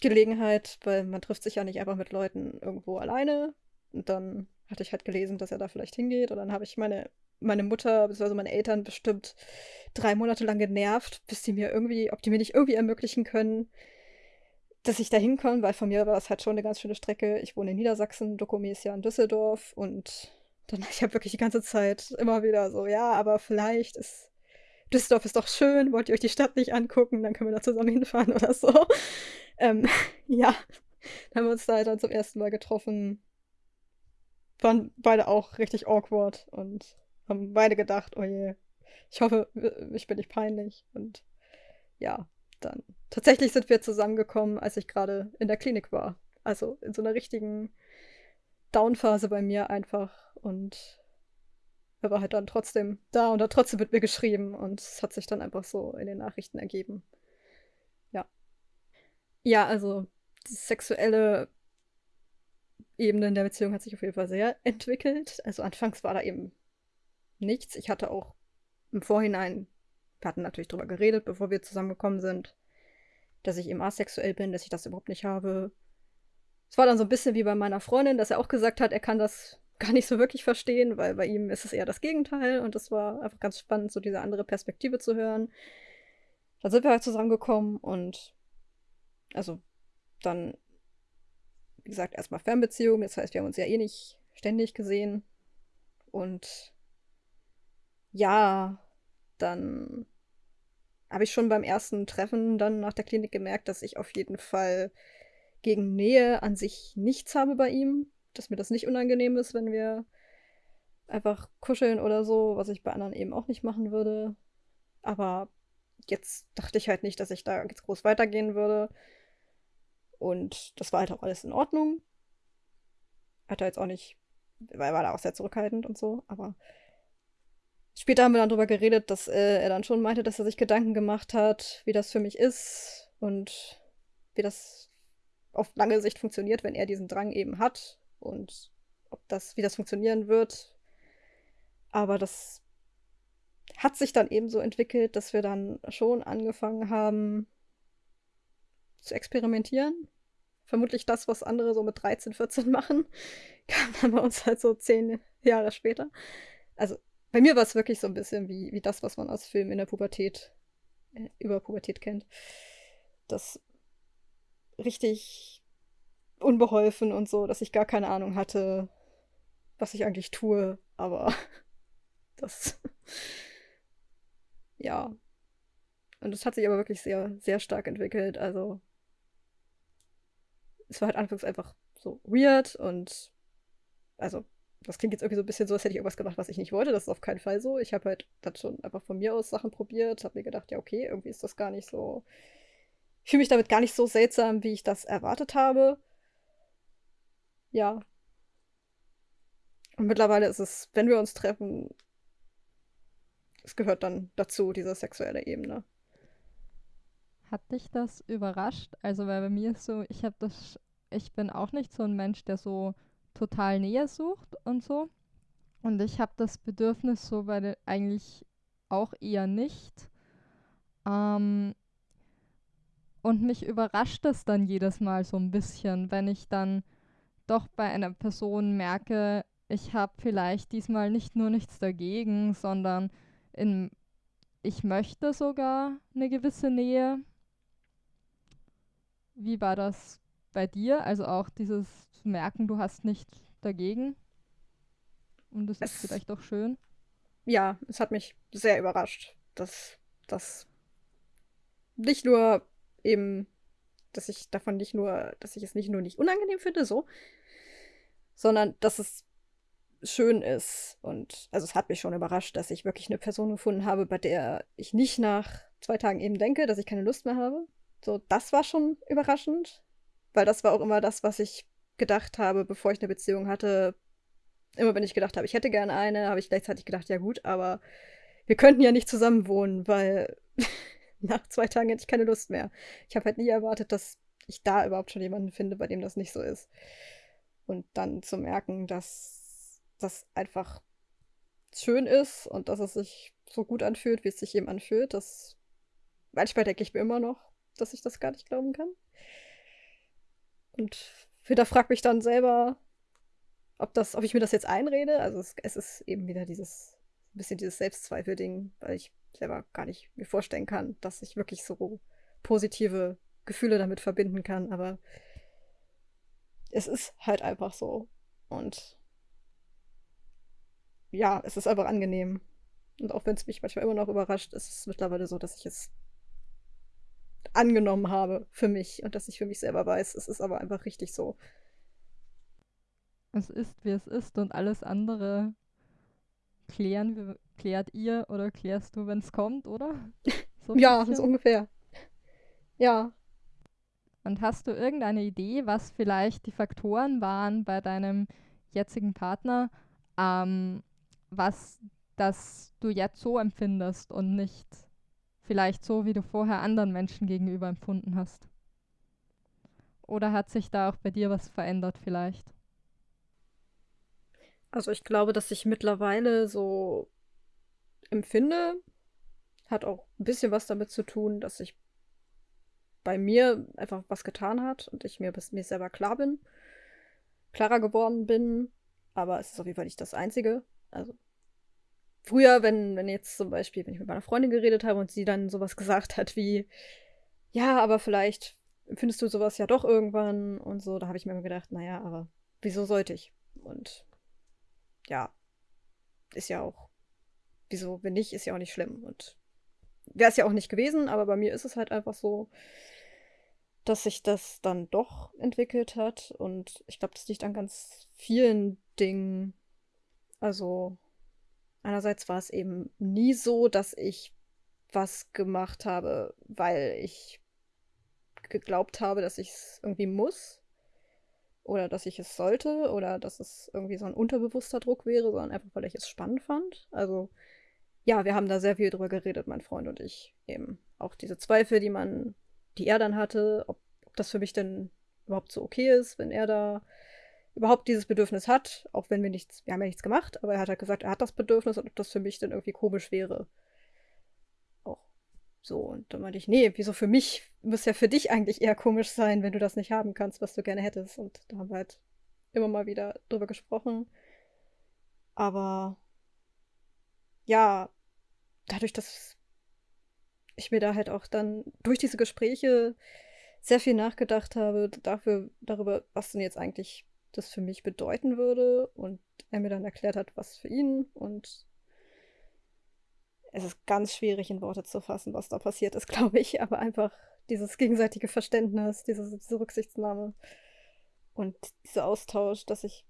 Gelegenheit, weil man trifft sich ja nicht einfach mit Leuten irgendwo alleine. Und dann hatte ich halt gelesen, dass er da vielleicht hingeht. Und dann habe ich meine, meine Mutter bzw. meine Eltern bestimmt drei Monate lang genervt, bis die mir irgendwie, ob die mir nicht irgendwie ermöglichen können, dass ich da hinkomme, weil von mir war das halt schon eine ganz schöne Strecke. Ich wohne in Niedersachsen, Dokumi ist ja in Düsseldorf und dann ich habe wirklich die ganze Zeit immer wieder so, ja, aber vielleicht ist Düsseldorf ist doch schön, wollt ihr euch die Stadt nicht angucken, dann können wir da zusammen hinfahren oder so. Ähm, ja, dann haben wir uns da dann zum ersten Mal getroffen. Waren beide auch richtig awkward und haben beide gedacht, oh je, ich hoffe, ich bin nicht peinlich. Und ja, dann tatsächlich sind wir zusammengekommen, als ich gerade in der Klinik war. Also in so einer richtigen Downphase bei mir einfach. Und er war halt dann trotzdem da und hat trotzdem mit mir geschrieben. Und es hat sich dann einfach so in den Nachrichten ergeben. Ja. Ja, also die sexuelle Ebene in der Beziehung hat sich auf jeden Fall sehr entwickelt. Also anfangs war da eben nichts. Ich hatte auch im Vorhinein wir hatten natürlich drüber geredet, bevor wir zusammengekommen sind, dass ich eben asexuell bin, dass ich das überhaupt nicht habe. Es war dann so ein bisschen wie bei meiner Freundin, dass er auch gesagt hat, er kann das gar nicht so wirklich verstehen, weil bei ihm ist es eher das Gegenteil und es war einfach ganz spannend, so diese andere Perspektive zu hören. Dann sind wir halt zusammengekommen und also dann, wie gesagt, erstmal Fernbeziehung, das heißt, wir haben uns ja eh nicht ständig gesehen und ja, dann habe ich schon beim ersten Treffen dann nach der Klinik gemerkt, dass ich auf jeden Fall gegen Nähe an sich nichts habe bei ihm. Dass mir das nicht unangenehm ist, wenn wir einfach kuscheln oder so, was ich bei anderen eben auch nicht machen würde. Aber jetzt dachte ich halt nicht, dass ich da jetzt groß weitergehen würde. Und das war halt auch alles in Ordnung. Hat er jetzt auch nicht, weil war da auch sehr zurückhaltend und so, aber Später haben wir dann darüber geredet, dass äh, er dann schon meinte, dass er sich Gedanken gemacht hat, wie das für mich ist und wie das auf lange Sicht funktioniert, wenn er diesen Drang eben hat und ob das, wie das funktionieren wird. Aber das hat sich dann eben so entwickelt, dass wir dann schon angefangen haben zu experimentieren. Vermutlich das, was andere so mit 13, 14 machen, kam dann bei uns halt so zehn Jahre später. Also bei mir war es wirklich so ein bisschen wie, wie das, was man aus Filmen in der Pubertät, äh, über Pubertät kennt. Das richtig unbeholfen und so, dass ich gar keine Ahnung hatte, was ich eigentlich tue, aber das. ja. Und es hat sich aber wirklich sehr, sehr stark entwickelt. Also, es war halt anfangs einfach so weird und also das klingt jetzt irgendwie so ein bisschen so, als hätte ich irgendwas gemacht, was ich nicht wollte. Das ist auf keinen Fall so. Ich habe halt dann schon einfach von mir aus Sachen probiert, habe mir gedacht, ja, okay, irgendwie ist das gar nicht so. Ich fühle mich damit gar nicht so seltsam, wie ich das erwartet habe. Ja. Und mittlerweile ist es, wenn wir uns treffen, es gehört dann dazu, diese sexuelle Ebene. Hat dich das überrascht? Also, weil bei mir ist so, ich habe das, ich bin auch nicht so ein Mensch, der so total Nähe sucht und so. Und ich habe das Bedürfnis so der, eigentlich auch eher nicht. Ähm, und mich überrascht es dann jedes Mal so ein bisschen, wenn ich dann doch bei einer Person merke, ich habe vielleicht diesmal nicht nur nichts dagegen, sondern in, ich möchte sogar eine gewisse Nähe. Wie war das bei dir? Also auch dieses zu merken, du hast nichts dagegen. Und das ist vielleicht auch schön. Ja, es hat mich sehr überrascht, dass das nicht nur eben, dass ich davon nicht nur, dass ich es nicht nur nicht unangenehm finde, so, sondern dass es schön ist. Und also es hat mich schon überrascht, dass ich wirklich eine Person gefunden habe, bei der ich nicht nach zwei Tagen eben denke, dass ich keine Lust mehr habe. So, das war schon überraschend, weil das war auch immer das, was ich gedacht habe, bevor ich eine Beziehung hatte. Immer wenn ich gedacht habe, ich hätte gerne eine, habe ich gleichzeitig gedacht, ja gut, aber wir könnten ja nicht zusammen wohnen, weil nach zwei Tagen hätte ich keine Lust mehr. Ich habe halt nie erwartet, dass ich da überhaupt schon jemanden finde, bei dem das nicht so ist. Und dann zu merken, dass das einfach schön ist und dass es sich so gut anfühlt, wie es sich eben anfühlt, das manchmal denke ich mir immer noch, dass ich das gar nicht glauben kann. Und wieder frag mich dann selber, ob das, ob ich mir das jetzt einrede. Also es, es ist eben wieder dieses bisschen dieses Selbstzweifel-Ding, weil ich selber gar nicht mir vorstellen kann, dass ich wirklich so positive Gefühle damit verbinden kann. Aber es ist halt einfach so. Und ja, es ist einfach angenehm. Und auch wenn es mich manchmal immer noch überrascht, ist es mittlerweile so, dass ich es angenommen habe für mich und dass ich für mich selber weiß, es ist aber einfach richtig so. Es ist, wie es ist und alles andere klären, klärt ihr oder klärst du, wenn es kommt, oder? So ja, so ungefähr. Ja. Und hast du irgendeine Idee, was vielleicht die Faktoren waren bei deinem jetzigen Partner, ähm, was das du jetzt so empfindest und nicht vielleicht so, wie du vorher anderen Menschen gegenüber empfunden hast? Oder hat sich da auch bei dir was verändert vielleicht? Also ich glaube, dass ich mittlerweile so empfinde, hat auch ein bisschen was damit zu tun, dass ich bei mir einfach was getan hat und ich mir, mir selber klar bin, klarer geworden bin. Aber es ist auf jeden Fall nicht das Einzige. Also früher, wenn, wenn jetzt zum Beispiel, wenn ich mit meiner Freundin geredet habe und sie dann sowas gesagt hat wie, ja, aber vielleicht empfindest du sowas ja doch irgendwann und so, da habe ich mir immer gedacht, naja, aber wieso sollte ich? Und ja, ist ja auch wieso, wenn nicht, ist ja auch nicht schlimm. Und wäre es ja auch nicht gewesen, aber bei mir ist es halt einfach so, dass sich das dann doch entwickelt hat. Und ich glaube, das liegt an ganz vielen Dingen. Also, einerseits war es eben nie so, dass ich was gemacht habe, weil ich geglaubt habe, dass ich es irgendwie muss oder dass ich es sollte oder dass es irgendwie so ein unterbewusster Druck wäre, sondern einfach, weil ich es spannend fand. Also ja, wir haben da sehr viel drüber geredet, mein Freund und ich. Eben auch diese Zweifel, die man, die er dann hatte, ob, ob das für mich denn überhaupt so okay ist, wenn er da überhaupt dieses Bedürfnis hat, auch wenn wir nichts, wir haben ja nichts gemacht, aber er hat halt gesagt, er hat das Bedürfnis und ob das für mich dann irgendwie komisch wäre. Auch so. Und dann meinte ich, nee, wieso für mich? Muss ja für dich eigentlich eher komisch sein, wenn du das nicht haben kannst, was du gerne hättest. Und da haben wir halt immer mal wieder drüber gesprochen. Aber ja, dadurch, dass ich mir da halt auch dann durch diese Gespräche sehr viel nachgedacht habe dafür, darüber, was denn jetzt eigentlich das für mich bedeuten würde und er mir dann erklärt hat, was für ihn und es ist ganz schwierig in Worte zu fassen, was da passiert ist, glaube ich, aber einfach dieses gegenseitige Verständnis, diese, diese Rücksichtnahme und dieser Austausch, dass ich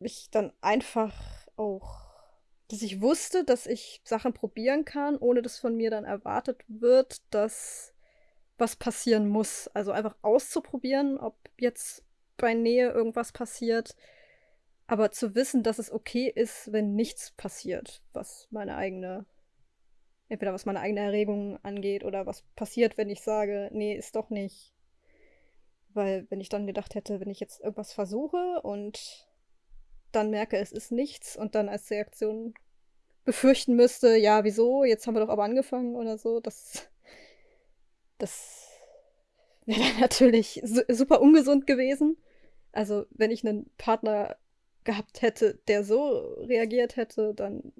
ich dann einfach auch, dass ich wusste, dass ich Sachen probieren kann, ohne dass von mir dann erwartet wird, dass was passieren muss. Also einfach auszuprobieren, ob jetzt bei Nähe irgendwas passiert, aber zu wissen, dass es okay ist, wenn nichts passiert, was meine eigene, entweder was meine eigene Erregung angeht oder was passiert, wenn ich sage, nee, ist doch nicht. Weil wenn ich dann gedacht hätte, wenn ich jetzt irgendwas versuche und dann merke, es ist nichts und dann als Reaktion befürchten müsste, ja, wieso, jetzt haben wir doch aber angefangen oder so, das, das wäre dann natürlich super ungesund gewesen. Also, wenn ich einen Partner gehabt hätte, der so reagiert hätte, dann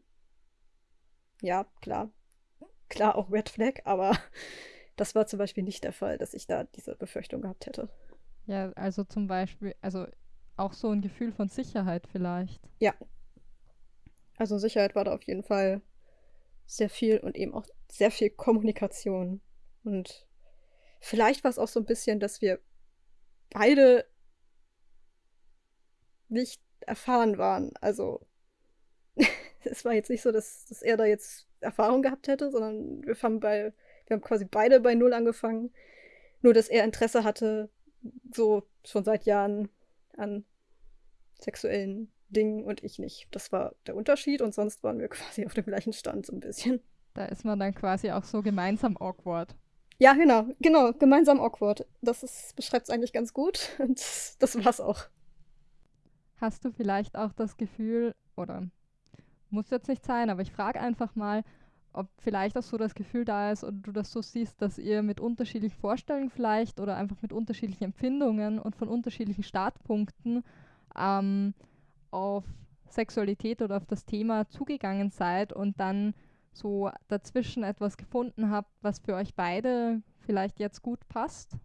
ja, klar. Klar auch Red Flag, aber das war zum Beispiel nicht der Fall, dass ich da diese Befürchtung gehabt hätte. Ja, also zum Beispiel, also auch so ein Gefühl von Sicherheit vielleicht. Ja. Also Sicherheit war da auf jeden Fall sehr viel und eben auch sehr viel Kommunikation. Und vielleicht war es auch so ein bisschen, dass wir beide nicht erfahren waren. Also es war jetzt nicht so, dass, dass er da jetzt Erfahrung gehabt hätte, sondern wir haben bei, wir haben quasi beide bei Null angefangen. Nur dass er Interesse hatte, so schon seit Jahren an sexuellen Dingen und ich nicht. Das war der Unterschied und sonst waren wir quasi auf dem gleichen Stand so ein bisschen. Da ist man dann quasi auch so gemeinsam awkward. Ja, genau, genau, gemeinsam awkward. Das beschreibt es eigentlich ganz gut und das war's auch. Hast du vielleicht auch das Gefühl, oder muss jetzt nicht sein, aber ich frage einfach mal, ob vielleicht auch so das Gefühl da ist oder du das so siehst, dass ihr mit unterschiedlichen Vorstellungen vielleicht oder einfach mit unterschiedlichen Empfindungen und von unterschiedlichen Startpunkten ähm, auf Sexualität oder auf das Thema zugegangen seid und dann so dazwischen etwas gefunden habt, was für euch beide vielleicht jetzt gut passt?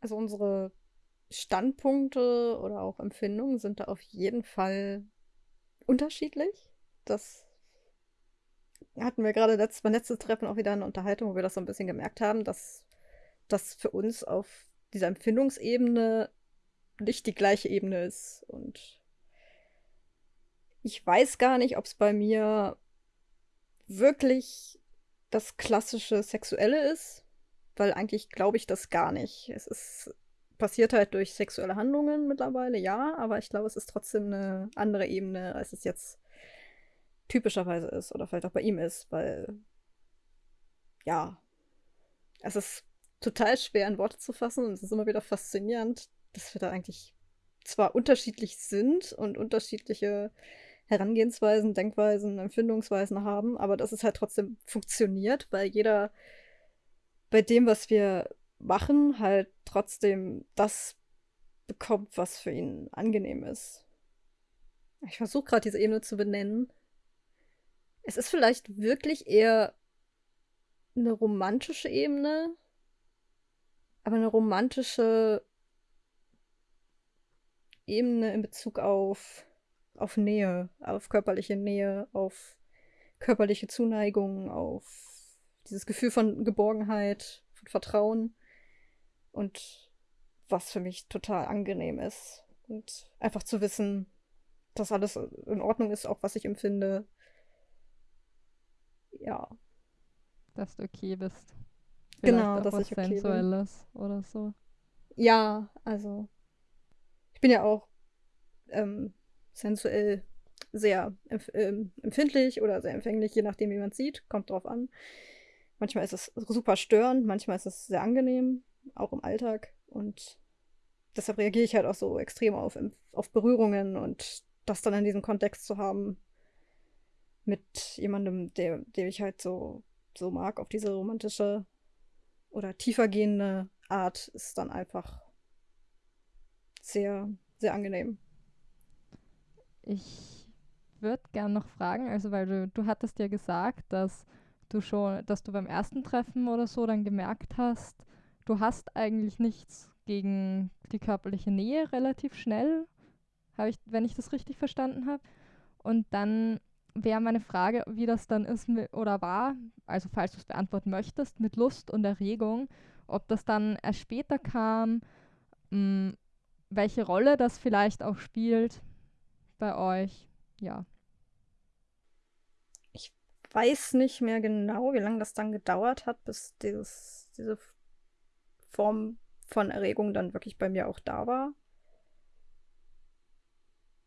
Also unsere Standpunkte oder auch Empfindungen sind da auf jeden Fall unterschiedlich. Das hatten wir gerade letzt, beim letzten Treffen auch wieder eine Unterhaltung, wo wir das so ein bisschen gemerkt haben, dass das für uns auf dieser Empfindungsebene nicht die gleiche Ebene ist. Und ich weiß gar nicht, ob es bei mir wirklich das klassische Sexuelle ist, weil eigentlich glaube ich das gar nicht. Es ist passiert halt durch sexuelle Handlungen mittlerweile, ja, aber ich glaube, es ist trotzdem eine andere Ebene, als es jetzt typischerweise ist oder vielleicht auch bei ihm ist, weil ja, es ist total schwer in Worte zu fassen und es ist immer wieder faszinierend, dass wir da eigentlich zwar unterschiedlich sind und unterschiedliche Herangehensweisen, Denkweisen, Empfindungsweisen haben, aber dass es halt trotzdem funktioniert, weil jeder bei dem, was wir machen, halt trotzdem das bekommt, was für ihn angenehm ist. Ich versuche gerade diese Ebene zu benennen. Es ist vielleicht wirklich eher eine romantische Ebene, aber eine romantische Ebene in Bezug auf, auf Nähe, auf körperliche Nähe, auf körperliche Zuneigung, auf dieses Gefühl von Geborgenheit, von Vertrauen. Und was für mich total angenehm ist. Und einfach zu wissen, dass alles in Ordnung ist, auch was ich empfinde. Ja. Dass du okay bist. Vielleicht genau, dass ich okay Sensuelles bin. oder so. Ja, also ich bin ja auch ähm, sensuell sehr empf ähm, empfindlich oder sehr empfänglich, je nachdem, wie man es sieht. Kommt drauf an. Manchmal ist es super störend, manchmal ist es sehr angenehm auch im Alltag. Und deshalb reagiere ich halt auch so extrem auf, auf Berührungen und das dann in diesem Kontext zu haben mit jemandem, der, der ich halt so, so mag, auf diese romantische oder tiefergehende Art, ist dann einfach sehr, sehr angenehm. Ich würde gerne noch fragen, also weil du, du hattest ja gesagt, dass du schon, dass du beim ersten Treffen oder so dann gemerkt hast, du hast eigentlich nichts gegen die körperliche Nähe relativ schnell, habe ich, wenn ich das richtig verstanden habe. Und dann wäre meine Frage, wie das dann ist oder war, also falls du es beantworten möchtest, mit Lust und Erregung, ob das dann erst später kam, mh, hm, welche Rolle das vielleicht auch spielt, bei euch, ja. Ich weiß nicht mehr genau, wie lange das dann gedauert hat, bis dieses, diese Form von Erregung dann wirklich bei mir auch da war.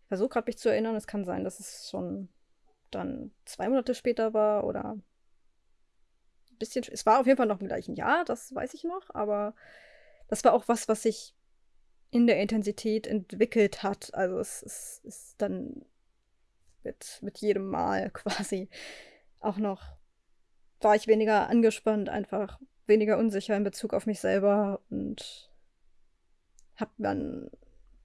Ich versuche gerade mich zu erinnern, es kann sein, dass es schon dann zwei Monate später war oder ein bisschen. Es war auf jeden Fall noch im gleichen Jahr, das weiß ich noch, aber das war auch was, was sich in der Intensität entwickelt hat. Also es, es ist dann mit, mit jedem Mal quasi auch noch, war ich weniger angespannt, einfach weniger unsicher in Bezug auf mich selber und hab dann,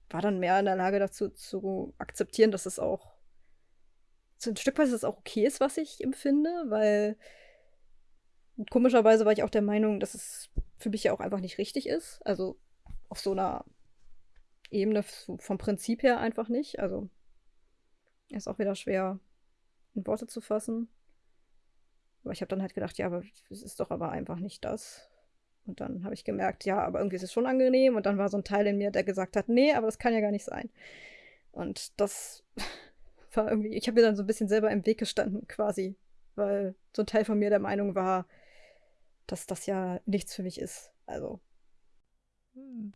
war dann mehr in der Lage dazu zu akzeptieren, dass es auch so ein Stück weit es auch okay ist, was ich empfinde, weil komischerweise war ich auch der Meinung, dass es für mich ja auch einfach nicht richtig ist. Also auf so einer Ebene vom Prinzip her einfach nicht. Also ist auch wieder schwer in Worte zu fassen. Aber ich habe dann halt gedacht, ja, aber es ist doch aber einfach nicht das. Und dann habe ich gemerkt, ja, aber irgendwie ist es schon angenehm. Und dann war so ein Teil in mir, der gesagt hat, nee, aber das kann ja gar nicht sein. Und das war irgendwie, ich habe mir dann so ein bisschen selber im Weg gestanden, quasi. Weil so ein Teil von mir der Meinung war, dass das ja nichts für mich ist. Also.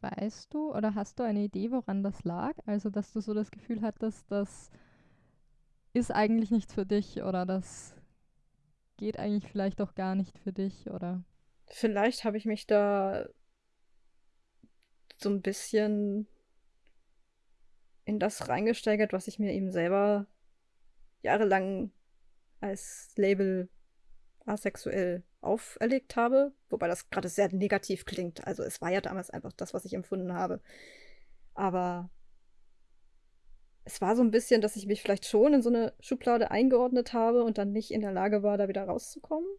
Weißt du oder hast du eine Idee, woran das lag? Also, dass du so das Gefühl hattest, das ist eigentlich nichts für dich oder das geht eigentlich vielleicht auch gar nicht für dich oder? Vielleicht habe ich mich da so ein bisschen in das reingesteigert, was ich mir eben selber jahrelang als Label asexuell auferlegt habe, wobei das gerade sehr negativ klingt. Also es war ja damals einfach das, was ich empfunden habe. Aber es war so ein bisschen, dass ich mich vielleicht schon in so eine Schublade eingeordnet habe und dann nicht in der Lage war, da wieder rauszukommen.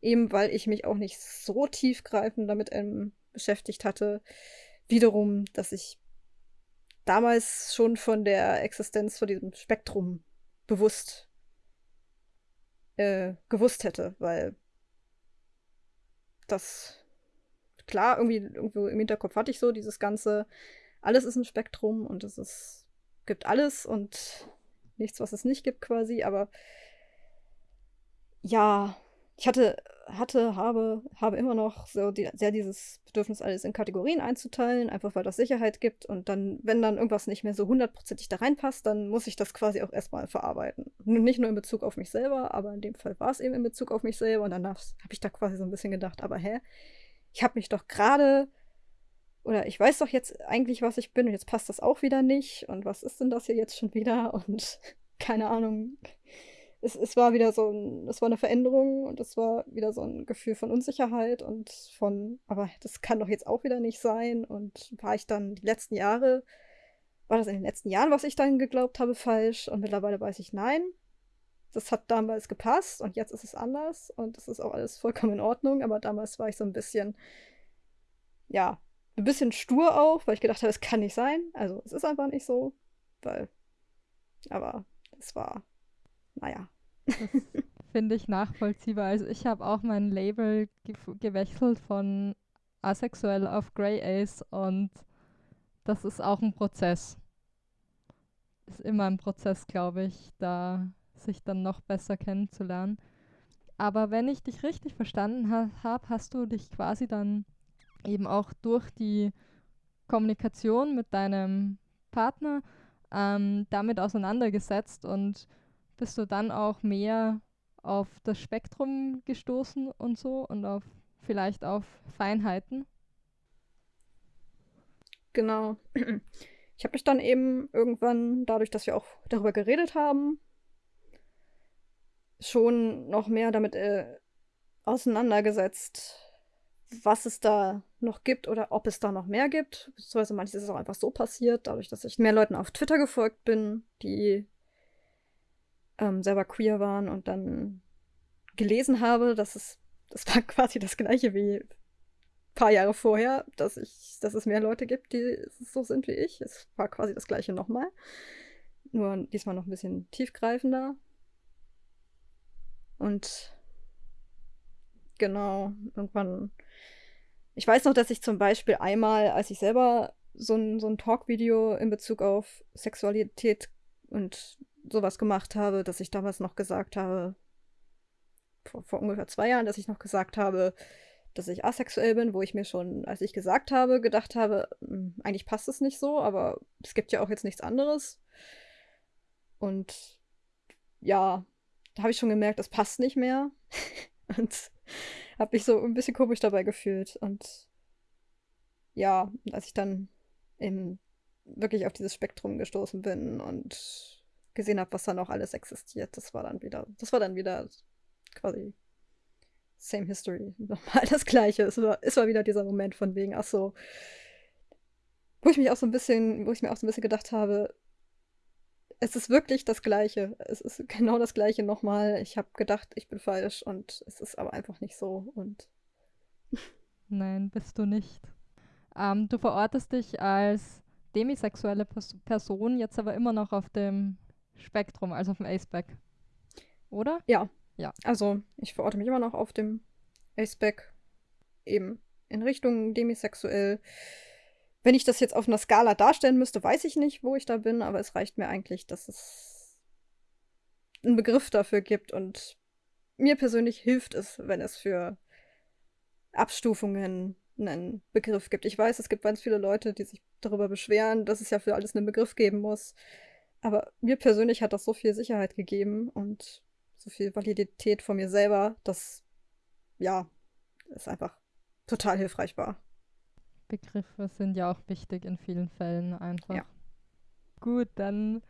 Eben weil ich mich auch nicht so tiefgreifend damit ähm, beschäftigt hatte. Wiederum, dass ich damals schon von der Existenz von diesem Spektrum bewusst äh, gewusst hätte, weil das klar, irgendwie irgendwo im Hinterkopf hatte ich so dieses ganze, alles ist ein Spektrum und es ist, gibt alles und nichts, was es nicht gibt quasi, aber ja, ich hatte, hatte, habe, habe immer noch so die, sehr dieses Bedürfnis, alles in Kategorien einzuteilen, einfach weil das Sicherheit gibt. Und dann, wenn dann irgendwas nicht mehr so hundertprozentig da reinpasst, dann muss ich das quasi auch erstmal verarbeiten. Nicht nur in Bezug auf mich selber, aber in dem Fall war es eben in Bezug auf mich selber. Und dann habe ich da quasi so ein bisschen gedacht, aber hä? Ich habe mich doch gerade oder ich weiß doch jetzt eigentlich, was ich bin und jetzt passt das auch wieder nicht. Und was ist denn das hier jetzt schon wieder? Und keine Ahnung es, es war wieder so ein, es war eine Veränderung und es war wieder so ein Gefühl von Unsicherheit und von, aber das kann doch jetzt auch wieder nicht sein. Und war ich dann die letzten Jahre, war das in den letzten Jahren, was ich dann geglaubt habe, falsch? Und mittlerweile weiß ich nein. Das hat damals gepasst und jetzt ist es anders und das ist auch alles vollkommen in Ordnung. Aber damals war ich so ein bisschen, ja, ein bisschen stur auch, weil ich gedacht habe, es kann nicht sein. Also es ist einfach nicht so, weil, aber es war naja. Finde ich nachvollziehbar. Also ich habe auch mein Label ge gewechselt von asexuell auf Grey Ace und das ist auch ein Prozess. Ist immer ein Prozess, glaube ich, da sich dann noch besser kennenzulernen. Aber wenn ich dich richtig verstanden ha habe, hast du dich quasi dann eben auch durch die Kommunikation mit deinem Partner ähm, damit auseinandergesetzt und bist du dann auch mehr auf das Spektrum gestoßen und so und auf vielleicht auf Feinheiten? Genau. Ich habe mich dann eben irgendwann, dadurch, dass wir auch darüber geredet haben, schon noch mehr damit äh, auseinandergesetzt, was es da noch gibt oder ob es da noch mehr gibt. Beziehungsweise manches ist auch einfach so passiert, dadurch, dass ich mehr Leuten auf Twitter gefolgt bin, die ähm, selber queer waren und dann gelesen habe, dass es, das war quasi das gleiche wie ein paar Jahre vorher, dass ich, dass es mehr Leute gibt, die so sind wie ich. Es war quasi das gleiche nochmal. Nur diesmal noch ein bisschen tiefgreifender. Und genau, irgendwann. Ich weiß noch, dass ich zum Beispiel einmal, als ich selber so ein, so ein Talk-Video in Bezug auf Sexualität und sowas gemacht habe, dass ich damals noch gesagt habe, vor, vor ungefähr zwei Jahren, dass ich noch gesagt habe, dass ich asexuell bin, wo ich mir schon, als ich gesagt habe, gedacht habe, hm, eigentlich passt es nicht so, aber es gibt ja auch jetzt nichts anderes. Und ja, da habe ich schon gemerkt, das passt nicht mehr. und habe mich so ein bisschen komisch dabei gefühlt. Und ja, als ich dann eben wirklich auf dieses Spektrum gestoßen bin und gesehen habe, was da noch alles existiert, das war dann wieder, das war dann wieder quasi same history. Nochmal das Gleiche. Es war, es war wieder dieser Moment von wegen, ach so, wo ich mich auch so ein bisschen, wo ich mir auch so ein bisschen gedacht habe, es ist wirklich das Gleiche. Es ist genau das Gleiche nochmal. Ich habe gedacht, ich bin falsch und es ist aber einfach nicht so. Und Nein, bist du nicht. Ähm, du verortest dich als demisexuelle Pers Person, jetzt aber immer noch auf dem Spektrum, also auf dem Aceback. Oder? Ja. Ja. Also, ich verorte mich immer noch auf dem Aceback, eben in Richtung demisexuell. Wenn ich das jetzt auf einer Skala darstellen müsste, weiß ich nicht, wo ich da bin, aber es reicht mir eigentlich, dass es einen Begriff dafür gibt und mir persönlich hilft es, wenn es für Abstufungen einen Begriff gibt. Ich weiß, es gibt ganz viele Leute, die sich darüber beschweren, dass es ja für alles einen Begriff geben muss. Aber mir persönlich hat das so viel Sicherheit gegeben und so viel Validität von mir selber, dass ja, es einfach total hilfreich war. Begriffe sind ja auch wichtig in vielen Fällen einfach. Ja. Gut, dann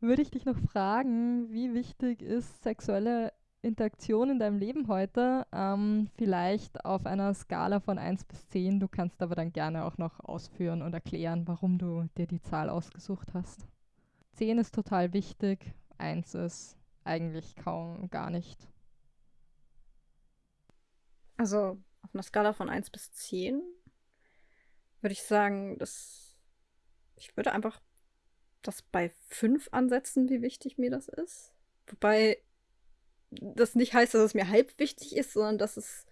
würde ich dich noch fragen, wie wichtig ist sexuelle Interaktion in deinem Leben heute? Ähm, vielleicht auf einer Skala von 1 bis 10. Du kannst aber dann gerne auch noch ausführen und erklären, warum du dir die Zahl ausgesucht hast. 10 ist total wichtig, 1 ist eigentlich kaum gar nicht. Also auf einer Skala von 1 bis 10 würde ich sagen, dass ich würde einfach das bei 5 ansetzen, wie wichtig mir das ist. Wobei das nicht heißt, dass es mir halb wichtig ist, sondern dass es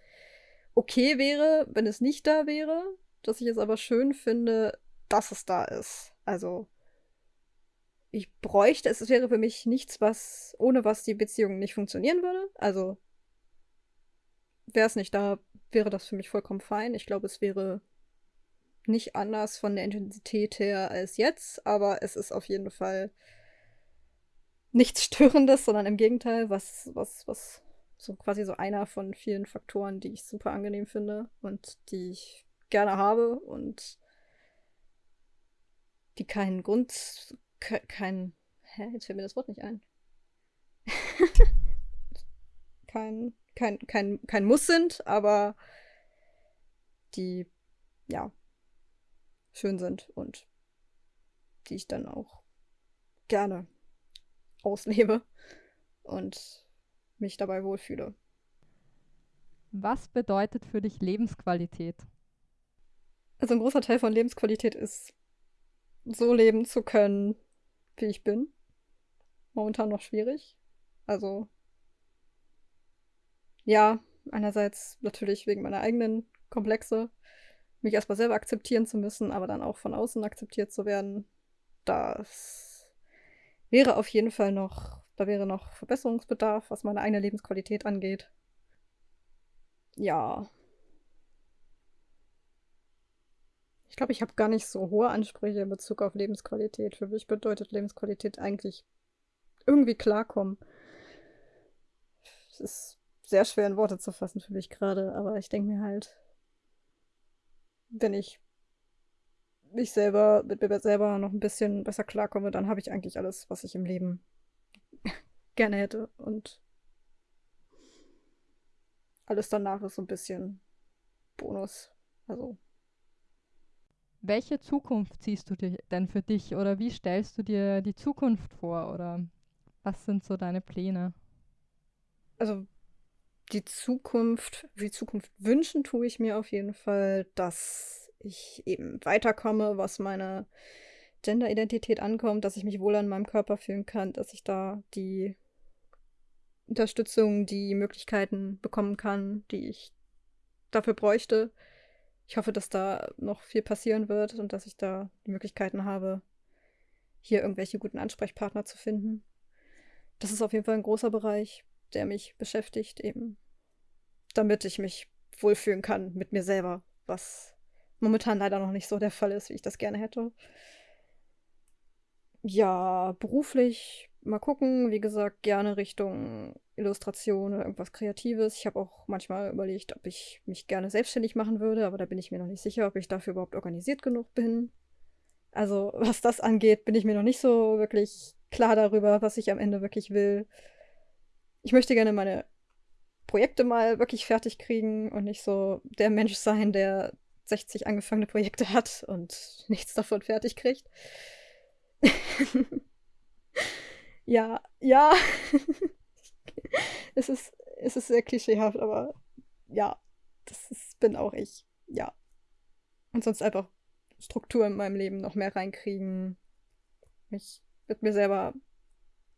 okay wäre, wenn es nicht da wäre. Dass ich es aber schön finde, dass es da ist. Also ich bräuchte, es wäre für mich nichts, was, ohne was die Beziehung nicht funktionieren würde. Also wäre es nicht da, wäre das für mich vollkommen fein. Ich glaube, es wäre nicht anders von der Intensität her als jetzt, aber es ist auf jeden Fall nichts Störendes, sondern im Gegenteil, was, was, was so quasi so einer von vielen Faktoren, die ich super angenehm finde und die ich gerne habe und die keinen Grund, kein, hä, jetzt fällt mir das Wort nicht ein. kein, kein, kein, kein Muss sind, aber die, ja, schön sind und die ich dann auch gerne auslebe und mich dabei wohlfühle. Was bedeutet für dich Lebensqualität? Also ein großer Teil von Lebensqualität ist, so leben zu können, wie ich bin. Momentan noch schwierig. Also ja, einerseits natürlich wegen meiner eigenen Komplexe, mich erstmal selber akzeptieren zu müssen, aber dann auch von außen akzeptiert zu werden. Das wäre auf jeden Fall noch, da wäre noch Verbesserungsbedarf, was meine eigene Lebensqualität angeht. Ja. Ich glaube, ich habe gar nicht so hohe Ansprüche in Bezug auf Lebensqualität. Für mich bedeutet Lebensqualität eigentlich irgendwie klarkommen. Es ist sehr schwer in Worte zu fassen für mich gerade, aber ich denke mir halt, wenn ich mich selber, mit mir selber noch ein bisschen besser klarkomme, dann habe ich eigentlich alles, was ich im Leben gerne hätte. Und alles danach ist so ein bisschen Bonus. Also. Welche Zukunft siehst du denn für dich oder wie stellst du dir die Zukunft vor oder was sind so deine Pläne? Also die Zukunft, die Zukunft wünschen tue ich mir auf jeden Fall, dass ich eben weiterkomme, was meine Gender-Identität ankommt, dass ich mich wohl an meinem Körper fühlen kann, dass ich da die Unterstützung, die Möglichkeiten bekommen kann, die ich dafür bräuchte. Ich hoffe, dass da noch viel passieren wird und dass ich da die Möglichkeiten habe, hier irgendwelche guten Ansprechpartner zu finden. Das ist auf jeden Fall ein großer Bereich, der mich beschäftigt, eben damit ich mich wohlfühlen kann mit mir selber, was momentan leider noch nicht so der Fall ist, wie ich das gerne hätte. Ja, beruflich mal gucken, wie gesagt, gerne Richtung Illustration oder irgendwas Kreatives. Ich habe auch manchmal überlegt, ob ich mich gerne selbstständig machen würde, aber da bin ich mir noch nicht sicher, ob ich dafür überhaupt organisiert genug bin. Also, was das angeht, bin ich mir noch nicht so wirklich klar darüber, was ich am Ende wirklich will. Ich möchte gerne meine Projekte mal wirklich fertig kriegen und nicht so der Mensch sein, der 60 angefangene Projekte hat und nichts davon fertig kriegt. ja, ja. es, ist, es ist sehr klischeehaft, aber ja, das ist, bin auch ich. Ja. Und sonst einfach Struktur in meinem Leben noch mehr reinkriegen. Mich mit mir selber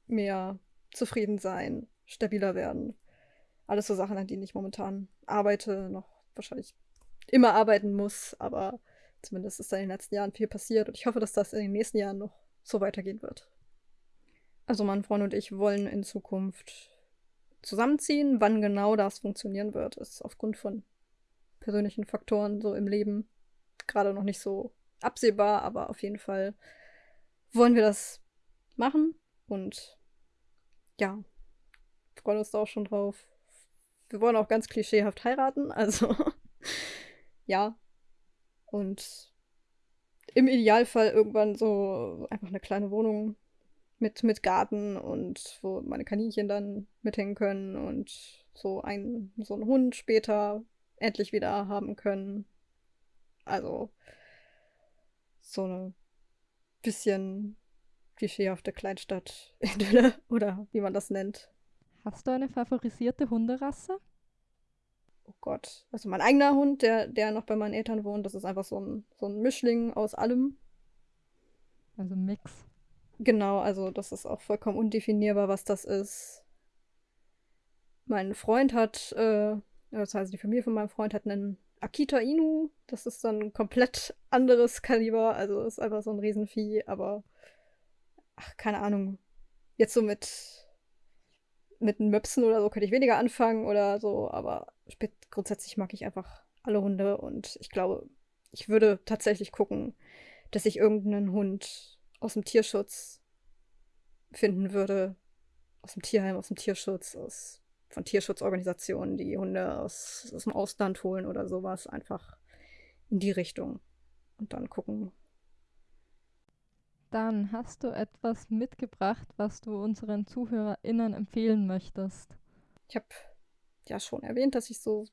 mehr zufrieden sein, stabiler werden. Alles so Sachen, an denen ich momentan arbeite, noch wahrscheinlich immer arbeiten muss, aber zumindest ist da in den letzten Jahren viel passiert und ich hoffe, dass das in den nächsten Jahren noch so weitergehen wird. Also mein Freund und ich wollen in Zukunft zusammenziehen. Wann genau das funktionieren wird, ist aufgrund von persönlichen Faktoren so im Leben gerade noch nicht so absehbar, aber auf jeden Fall wollen wir das machen und ja, freuen uns da auch schon drauf. Wir wollen auch ganz klischeehaft heiraten, also ja. Und im Idealfall irgendwann so einfach eine kleine Wohnung mit, mit Garten und wo meine Kaninchen dann mithängen können und so ein, so einen Hund später endlich wieder haben können. Also so eine bisschen klischeehafte Kleinstadt-Idylle oder wie man das nennt. Hast du eine favorisierte Hunderasse? oh Gott, also mein eigener Hund, der, der noch bei meinen Eltern wohnt, das ist einfach so ein, so ein Mischling aus allem. Also Mix. Genau, also das ist auch vollkommen undefinierbar, was das ist. Mein Freund hat, äh, das heißt die Familie von meinem Freund hat einen Akita Inu. Das ist dann ein komplett anderes Kaliber, also ist einfach so ein Riesenvieh, aber ach, keine Ahnung. Jetzt so mit mit Möpsen oder so könnte ich weniger anfangen oder so, aber grundsätzlich mag ich einfach alle Hunde und ich glaube, ich würde tatsächlich gucken, dass ich irgendeinen Hund aus dem Tierschutz finden würde, aus dem Tierheim, aus dem Tierschutz, aus, von Tierschutzorganisationen, die Hunde aus, aus dem Ausland holen oder sowas, einfach in die Richtung und dann gucken, dann hast du etwas mitgebracht, was du unseren ZuhörerInnen empfehlen möchtest. Ich habe ja schon erwähnt, dass ich so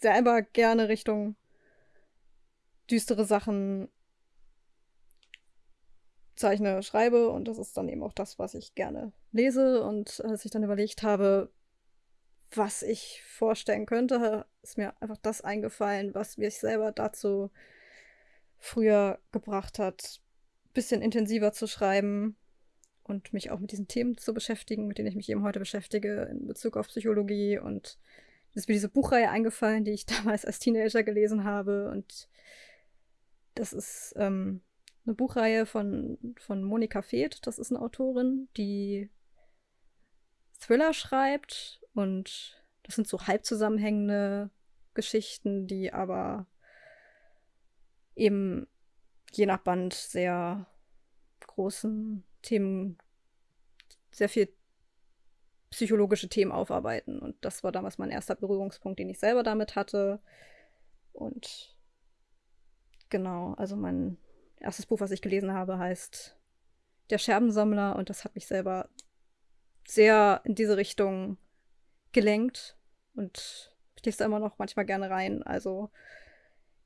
selber gerne Richtung düstere Sachen zeichne, schreibe und das ist dann eben auch das, was ich gerne lese. Und als ich dann überlegt habe, was ich vorstellen könnte, ist mir einfach das eingefallen, was mich selber dazu früher gebracht hat, bisschen intensiver zu schreiben und mich auch mit diesen Themen zu beschäftigen, mit denen ich mich eben heute beschäftige in Bezug auf Psychologie. Und es ist mir diese Buchreihe eingefallen, die ich damals als Teenager gelesen habe. Und das ist ähm, eine Buchreihe von, von Monika Feeth. Das ist eine Autorin, die Thriller schreibt. Und das sind so halb zusammenhängende Geschichten, die aber eben je nach Band sehr großen Themen, sehr viel psychologische Themen aufarbeiten. Und das war damals mein erster Berührungspunkt, den ich selber damit hatte. Und genau, also mein erstes Buch, was ich gelesen habe, heißt Der Scherbensammler und das hat mich selber sehr in diese Richtung gelenkt und ich lese da immer noch manchmal gerne rein. Also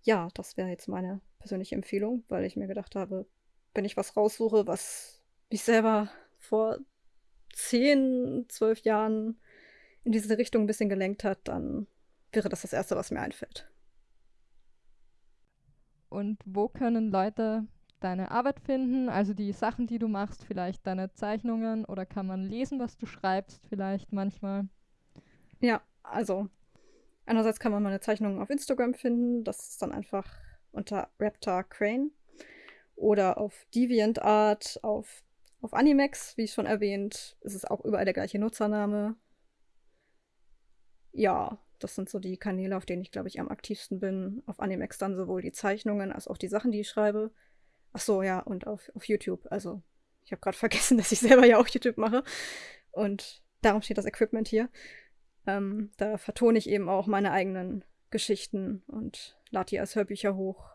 ja, das wäre jetzt meine persönliche Empfehlung, weil ich mir gedacht habe, wenn ich was raussuche, was mich selber vor zehn, zwölf Jahren in diese Richtung ein bisschen gelenkt hat, dann wäre das das Erste, was mir einfällt. Und wo können Leute deine Arbeit finden? Also die Sachen, die du machst, vielleicht deine Zeichnungen oder kann man lesen, was du schreibst, vielleicht manchmal? Ja, also einerseits kann man meine Zeichnungen auf Instagram finden. Das ist dann einfach unter Raptor Crane. oder auf DeviantArt, auf, auf Animex, wie schon erwähnt. Es ist auch überall der gleiche Nutzername. Ja, das sind so die Kanäle, auf denen ich, glaube ich, am aktivsten bin. Auf Animex dann sowohl die Zeichnungen als auch die Sachen, die ich schreibe. Ach so, ja, und auf, auf YouTube. Also, ich habe gerade vergessen, dass ich selber ja auch YouTube mache. Und darum steht das Equipment hier. Ähm, da vertone ich eben auch meine eigenen Geschichten und lade die als Hörbücher hoch,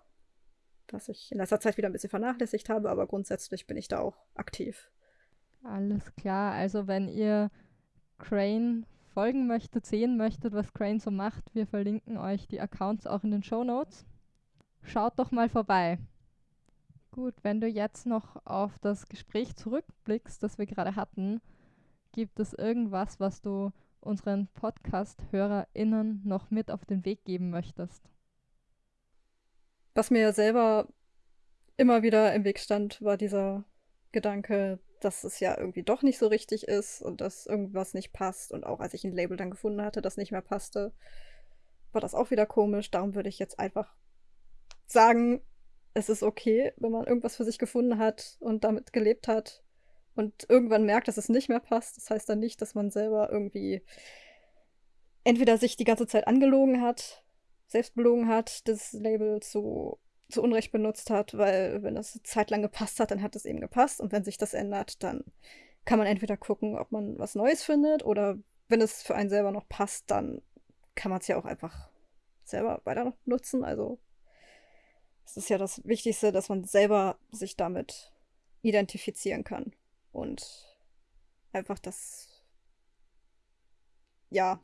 was ich in letzter Zeit wieder ein bisschen vernachlässigt habe, aber grundsätzlich bin ich da auch aktiv. Alles klar, also wenn ihr Crane folgen möchtet, sehen möchtet, was Crane so macht, wir verlinken euch die Accounts auch in den Show Notes. Schaut doch mal vorbei. Gut, wenn du jetzt noch auf das Gespräch zurückblickst, das wir gerade hatten, gibt es irgendwas, was du unseren Podcast-HörerInnen noch mit auf den Weg geben möchtest? Was mir selber immer wieder im Weg stand, war dieser Gedanke, dass es ja irgendwie doch nicht so richtig ist und dass irgendwas nicht passt. Und auch als ich ein Label dann gefunden hatte, das nicht mehr passte, war das auch wieder komisch. Darum würde ich jetzt einfach sagen, es ist okay, wenn man irgendwas für sich gefunden hat und damit gelebt hat und irgendwann merkt, dass es nicht mehr passt. Das heißt dann nicht, dass man selber irgendwie entweder sich die ganze Zeit angelogen hat, selbst belogen hat, das Label zu, zu Unrecht benutzt hat, weil wenn es zeitlang gepasst hat, dann hat es eben gepasst. Und wenn sich das ändert, dann kann man entweder gucken, ob man was Neues findet oder wenn es für einen selber noch passt, dann kann man es ja auch einfach selber weiter nutzen. Also es ist ja das Wichtigste, dass man selber sich damit identifizieren kann und einfach das, ja,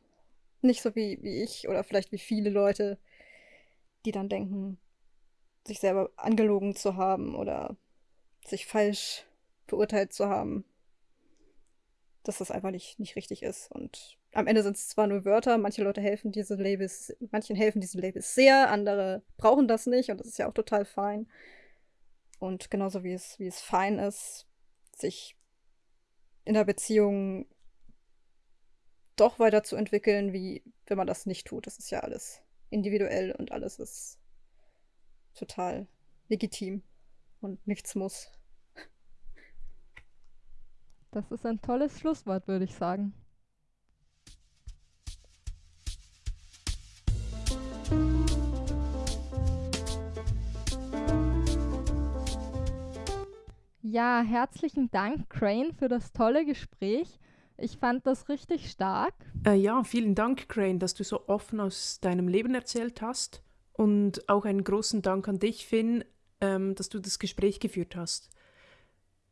nicht so wie, wie ich oder vielleicht wie viele Leute, die dann denken, sich selber angelogen zu haben oder sich falsch beurteilt zu haben, dass das einfach nicht, nicht richtig ist. Und am Ende sind es zwar nur Wörter, manche Leute helfen diese Labels, manchen helfen diese Labels sehr, andere brauchen das nicht und das ist ja auch total fein. Und genauso wie es, wie es fein ist, sich in der Beziehung doch weiterzuentwickeln, wie wenn man das nicht tut. Das ist ja alles individuell und alles ist total legitim und nichts muss. Das ist ein tolles Schlusswort, würde ich sagen. Ja, herzlichen Dank, Crane, für das tolle Gespräch. Ich fand das richtig stark. Äh, ja, vielen Dank, Crane, dass du so offen aus deinem Leben erzählt hast. Und auch einen großen Dank an dich, Finn, ähm, dass du das Gespräch geführt hast.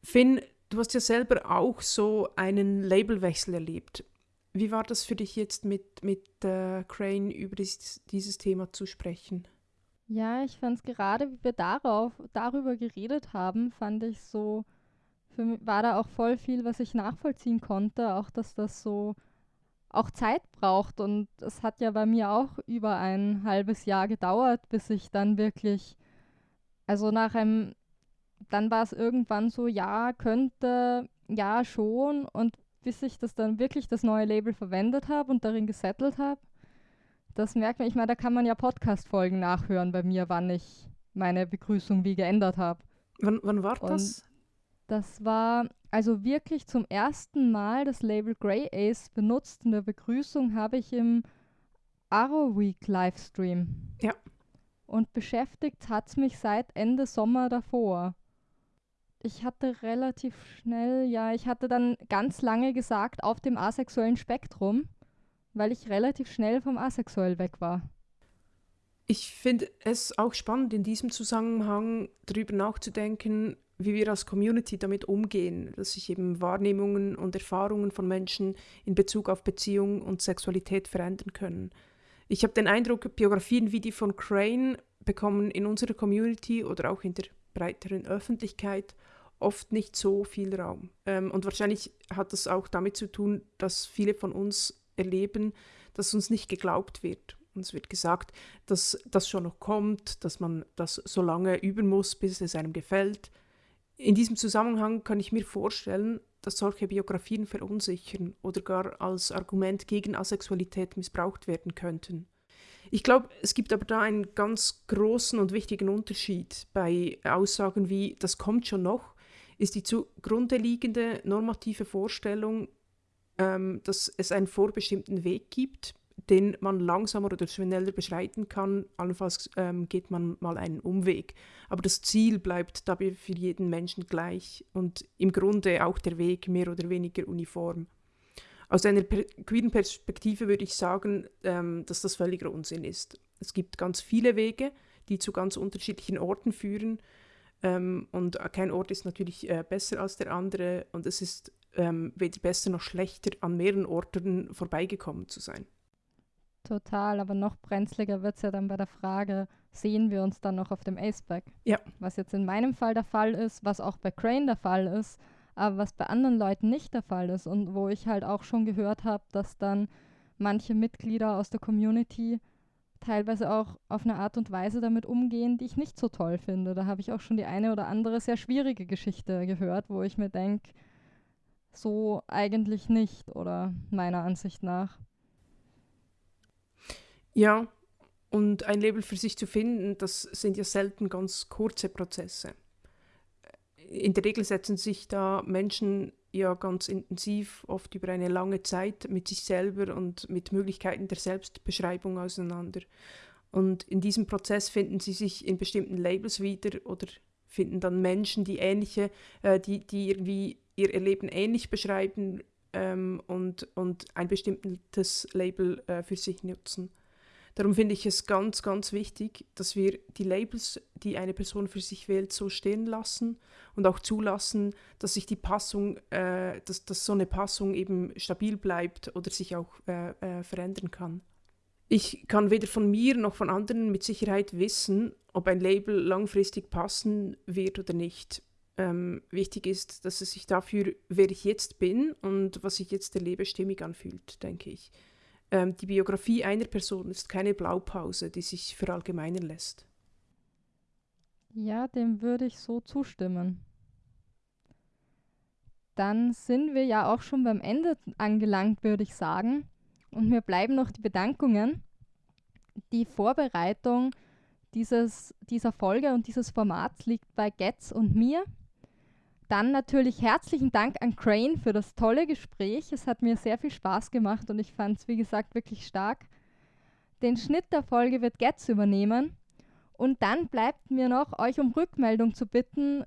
Finn, du hast ja selber auch so einen Labelwechsel erlebt. Wie war das für dich jetzt mit, mit äh, Crane über dieses, dieses Thema zu sprechen? Ja, ich fand es gerade, wie wir darauf, darüber geredet haben, fand ich so, für mich war da auch voll viel, was ich nachvollziehen konnte, auch dass das so auch Zeit braucht. Und es hat ja bei mir auch über ein halbes Jahr gedauert, bis ich dann wirklich, also nach einem, dann war es irgendwann so, ja, könnte, ja, schon. Und bis ich das dann wirklich das neue Label verwendet habe und darin gesettelt habe, das merkt man, ich meine, da kann man ja Podcast-Folgen nachhören bei mir, wann ich meine Begrüßung wie geändert habe. Wann, wann war das? Das war also wirklich zum ersten Mal das Label Grey Ace benutzt. In der Begrüßung habe ich im Arrow Week Livestream. Ja. Und beschäftigt hat es mich seit Ende Sommer davor. Ich hatte relativ schnell, ja, ich hatte dann ganz lange gesagt, auf dem asexuellen Spektrum weil ich relativ schnell vom Asexuell weg war. Ich finde es auch spannend, in diesem Zusammenhang darüber nachzudenken, wie wir als Community damit umgehen, dass sich eben Wahrnehmungen und Erfahrungen von Menschen in Bezug auf Beziehung und Sexualität verändern können. Ich habe den Eindruck, Biografien wie die von Crane bekommen in unserer Community oder auch in der breiteren Öffentlichkeit oft nicht so viel Raum. Ähm, und wahrscheinlich hat das auch damit zu tun, dass viele von uns erleben, dass uns nicht geglaubt wird. Uns wird gesagt, dass das schon noch kommt, dass man das so lange üben muss, bis es einem gefällt. In diesem Zusammenhang kann ich mir vorstellen, dass solche Biografien verunsichern oder gar als Argument gegen Asexualität missbraucht werden könnten. Ich glaube, es gibt aber da einen ganz großen und wichtigen Unterschied bei Aussagen wie, das kommt schon noch, ist die zugrunde liegende normative Vorstellung, ähm, dass es einen vorbestimmten Weg gibt, den man langsamer oder schneller beschreiten kann. Allenfalls ähm, geht man mal einen Umweg. Aber das Ziel bleibt dabei für jeden Menschen gleich und im Grunde auch der Weg mehr oder weniger uniform. Aus einer per queeren Perspektive würde ich sagen, ähm, dass das völliger Unsinn ist. Es gibt ganz viele Wege, die zu ganz unterschiedlichen Orten führen. Ähm, und kein Ort ist natürlich äh, besser als der andere. Und es ist ähm, weder besser noch schlechter, an mehreren Orten vorbeigekommen zu sein. Total, aber noch brenzliger wird es ja dann bei der Frage, sehen wir uns dann noch auf dem Aceback? Ja. Was jetzt in meinem Fall der Fall ist, was auch bei Crane der Fall ist, aber was bei anderen Leuten nicht der Fall ist und wo ich halt auch schon gehört habe, dass dann manche Mitglieder aus der Community teilweise auch auf eine Art und Weise damit umgehen, die ich nicht so toll finde. Da habe ich auch schon die eine oder andere sehr schwierige Geschichte gehört, wo ich mir denke, so eigentlich nicht oder meiner Ansicht nach. Ja, und ein Label für sich zu finden, das sind ja selten ganz kurze Prozesse. In der Regel setzen sich da Menschen ja ganz intensiv, oft über eine lange Zeit mit sich selber und mit Möglichkeiten der Selbstbeschreibung auseinander. Und in diesem Prozess finden sie sich in bestimmten Labels wieder oder finden dann Menschen, die ähnliche, äh, die, die irgendwie ihr Leben ähnlich beschreiben ähm, und, und ein bestimmtes Label äh, für sich nutzen. Darum finde ich es ganz, ganz wichtig, dass wir die Labels, die eine Person für sich wählt, so stehen lassen und auch zulassen, dass sich die Passung, äh, dass, dass so eine Passung eben stabil bleibt oder sich auch äh, äh, verändern kann. Ich kann weder von mir noch von anderen mit Sicherheit wissen, ob ein Label langfristig passen wird oder nicht. Ähm, wichtig ist, dass es sich dafür, wer ich jetzt bin und was ich jetzt erlebe, stimmig anfühlt, denke ich. Ähm, die Biografie einer Person ist keine Blaupause, die sich verallgemeinern lässt. Ja, dem würde ich so zustimmen. Dann sind wir ja auch schon beim Ende angelangt, würde ich sagen. Und mir bleiben noch die Bedankungen. Die Vorbereitung dieses, dieser Folge und dieses Formats liegt bei Getz und mir. Dann natürlich herzlichen Dank an Crane für das tolle Gespräch. Es hat mir sehr viel Spaß gemacht und ich fand es, wie gesagt, wirklich stark. Den Schnitt der Folge wird Getz übernehmen. Und dann bleibt mir noch, euch um Rückmeldung zu bitten,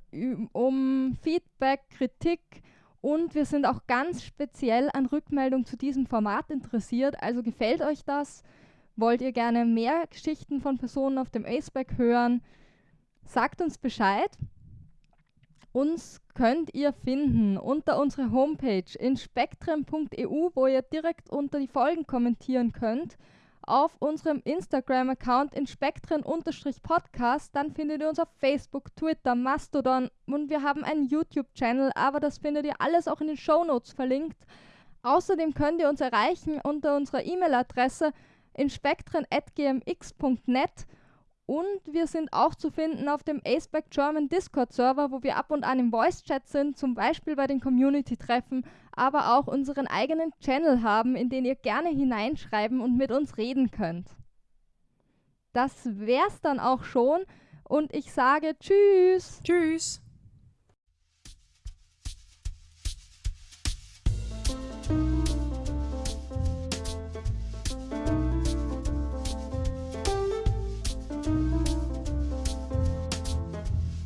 um Feedback, Kritik und wir sind auch ganz speziell an Rückmeldung zu diesem Format interessiert. Also gefällt euch das? Wollt ihr gerne mehr Geschichten von Personen auf dem Aceback hören? Sagt uns Bescheid. Uns könnt ihr finden unter unserer Homepage inspektren.eu, wo ihr direkt unter die Folgen kommentieren könnt. Auf unserem Instagram-Account inspektren-podcast, dann findet ihr uns auf Facebook, Twitter, Mastodon und wir haben einen YouTube-Channel, aber das findet ihr alles auch in den Show Notes verlinkt. Außerdem könnt ihr uns erreichen unter unserer E-Mail-Adresse inspektren.gmx.net und wir sind auch zu finden auf dem Aceback German Discord Server, wo wir ab und an im Voice Chat sind, zum Beispiel bei den Community-Treffen, aber auch unseren eigenen Channel haben, in den ihr gerne hineinschreiben und mit uns reden könnt. Das wär's dann auch schon und ich sage Tschüss. Tschüss.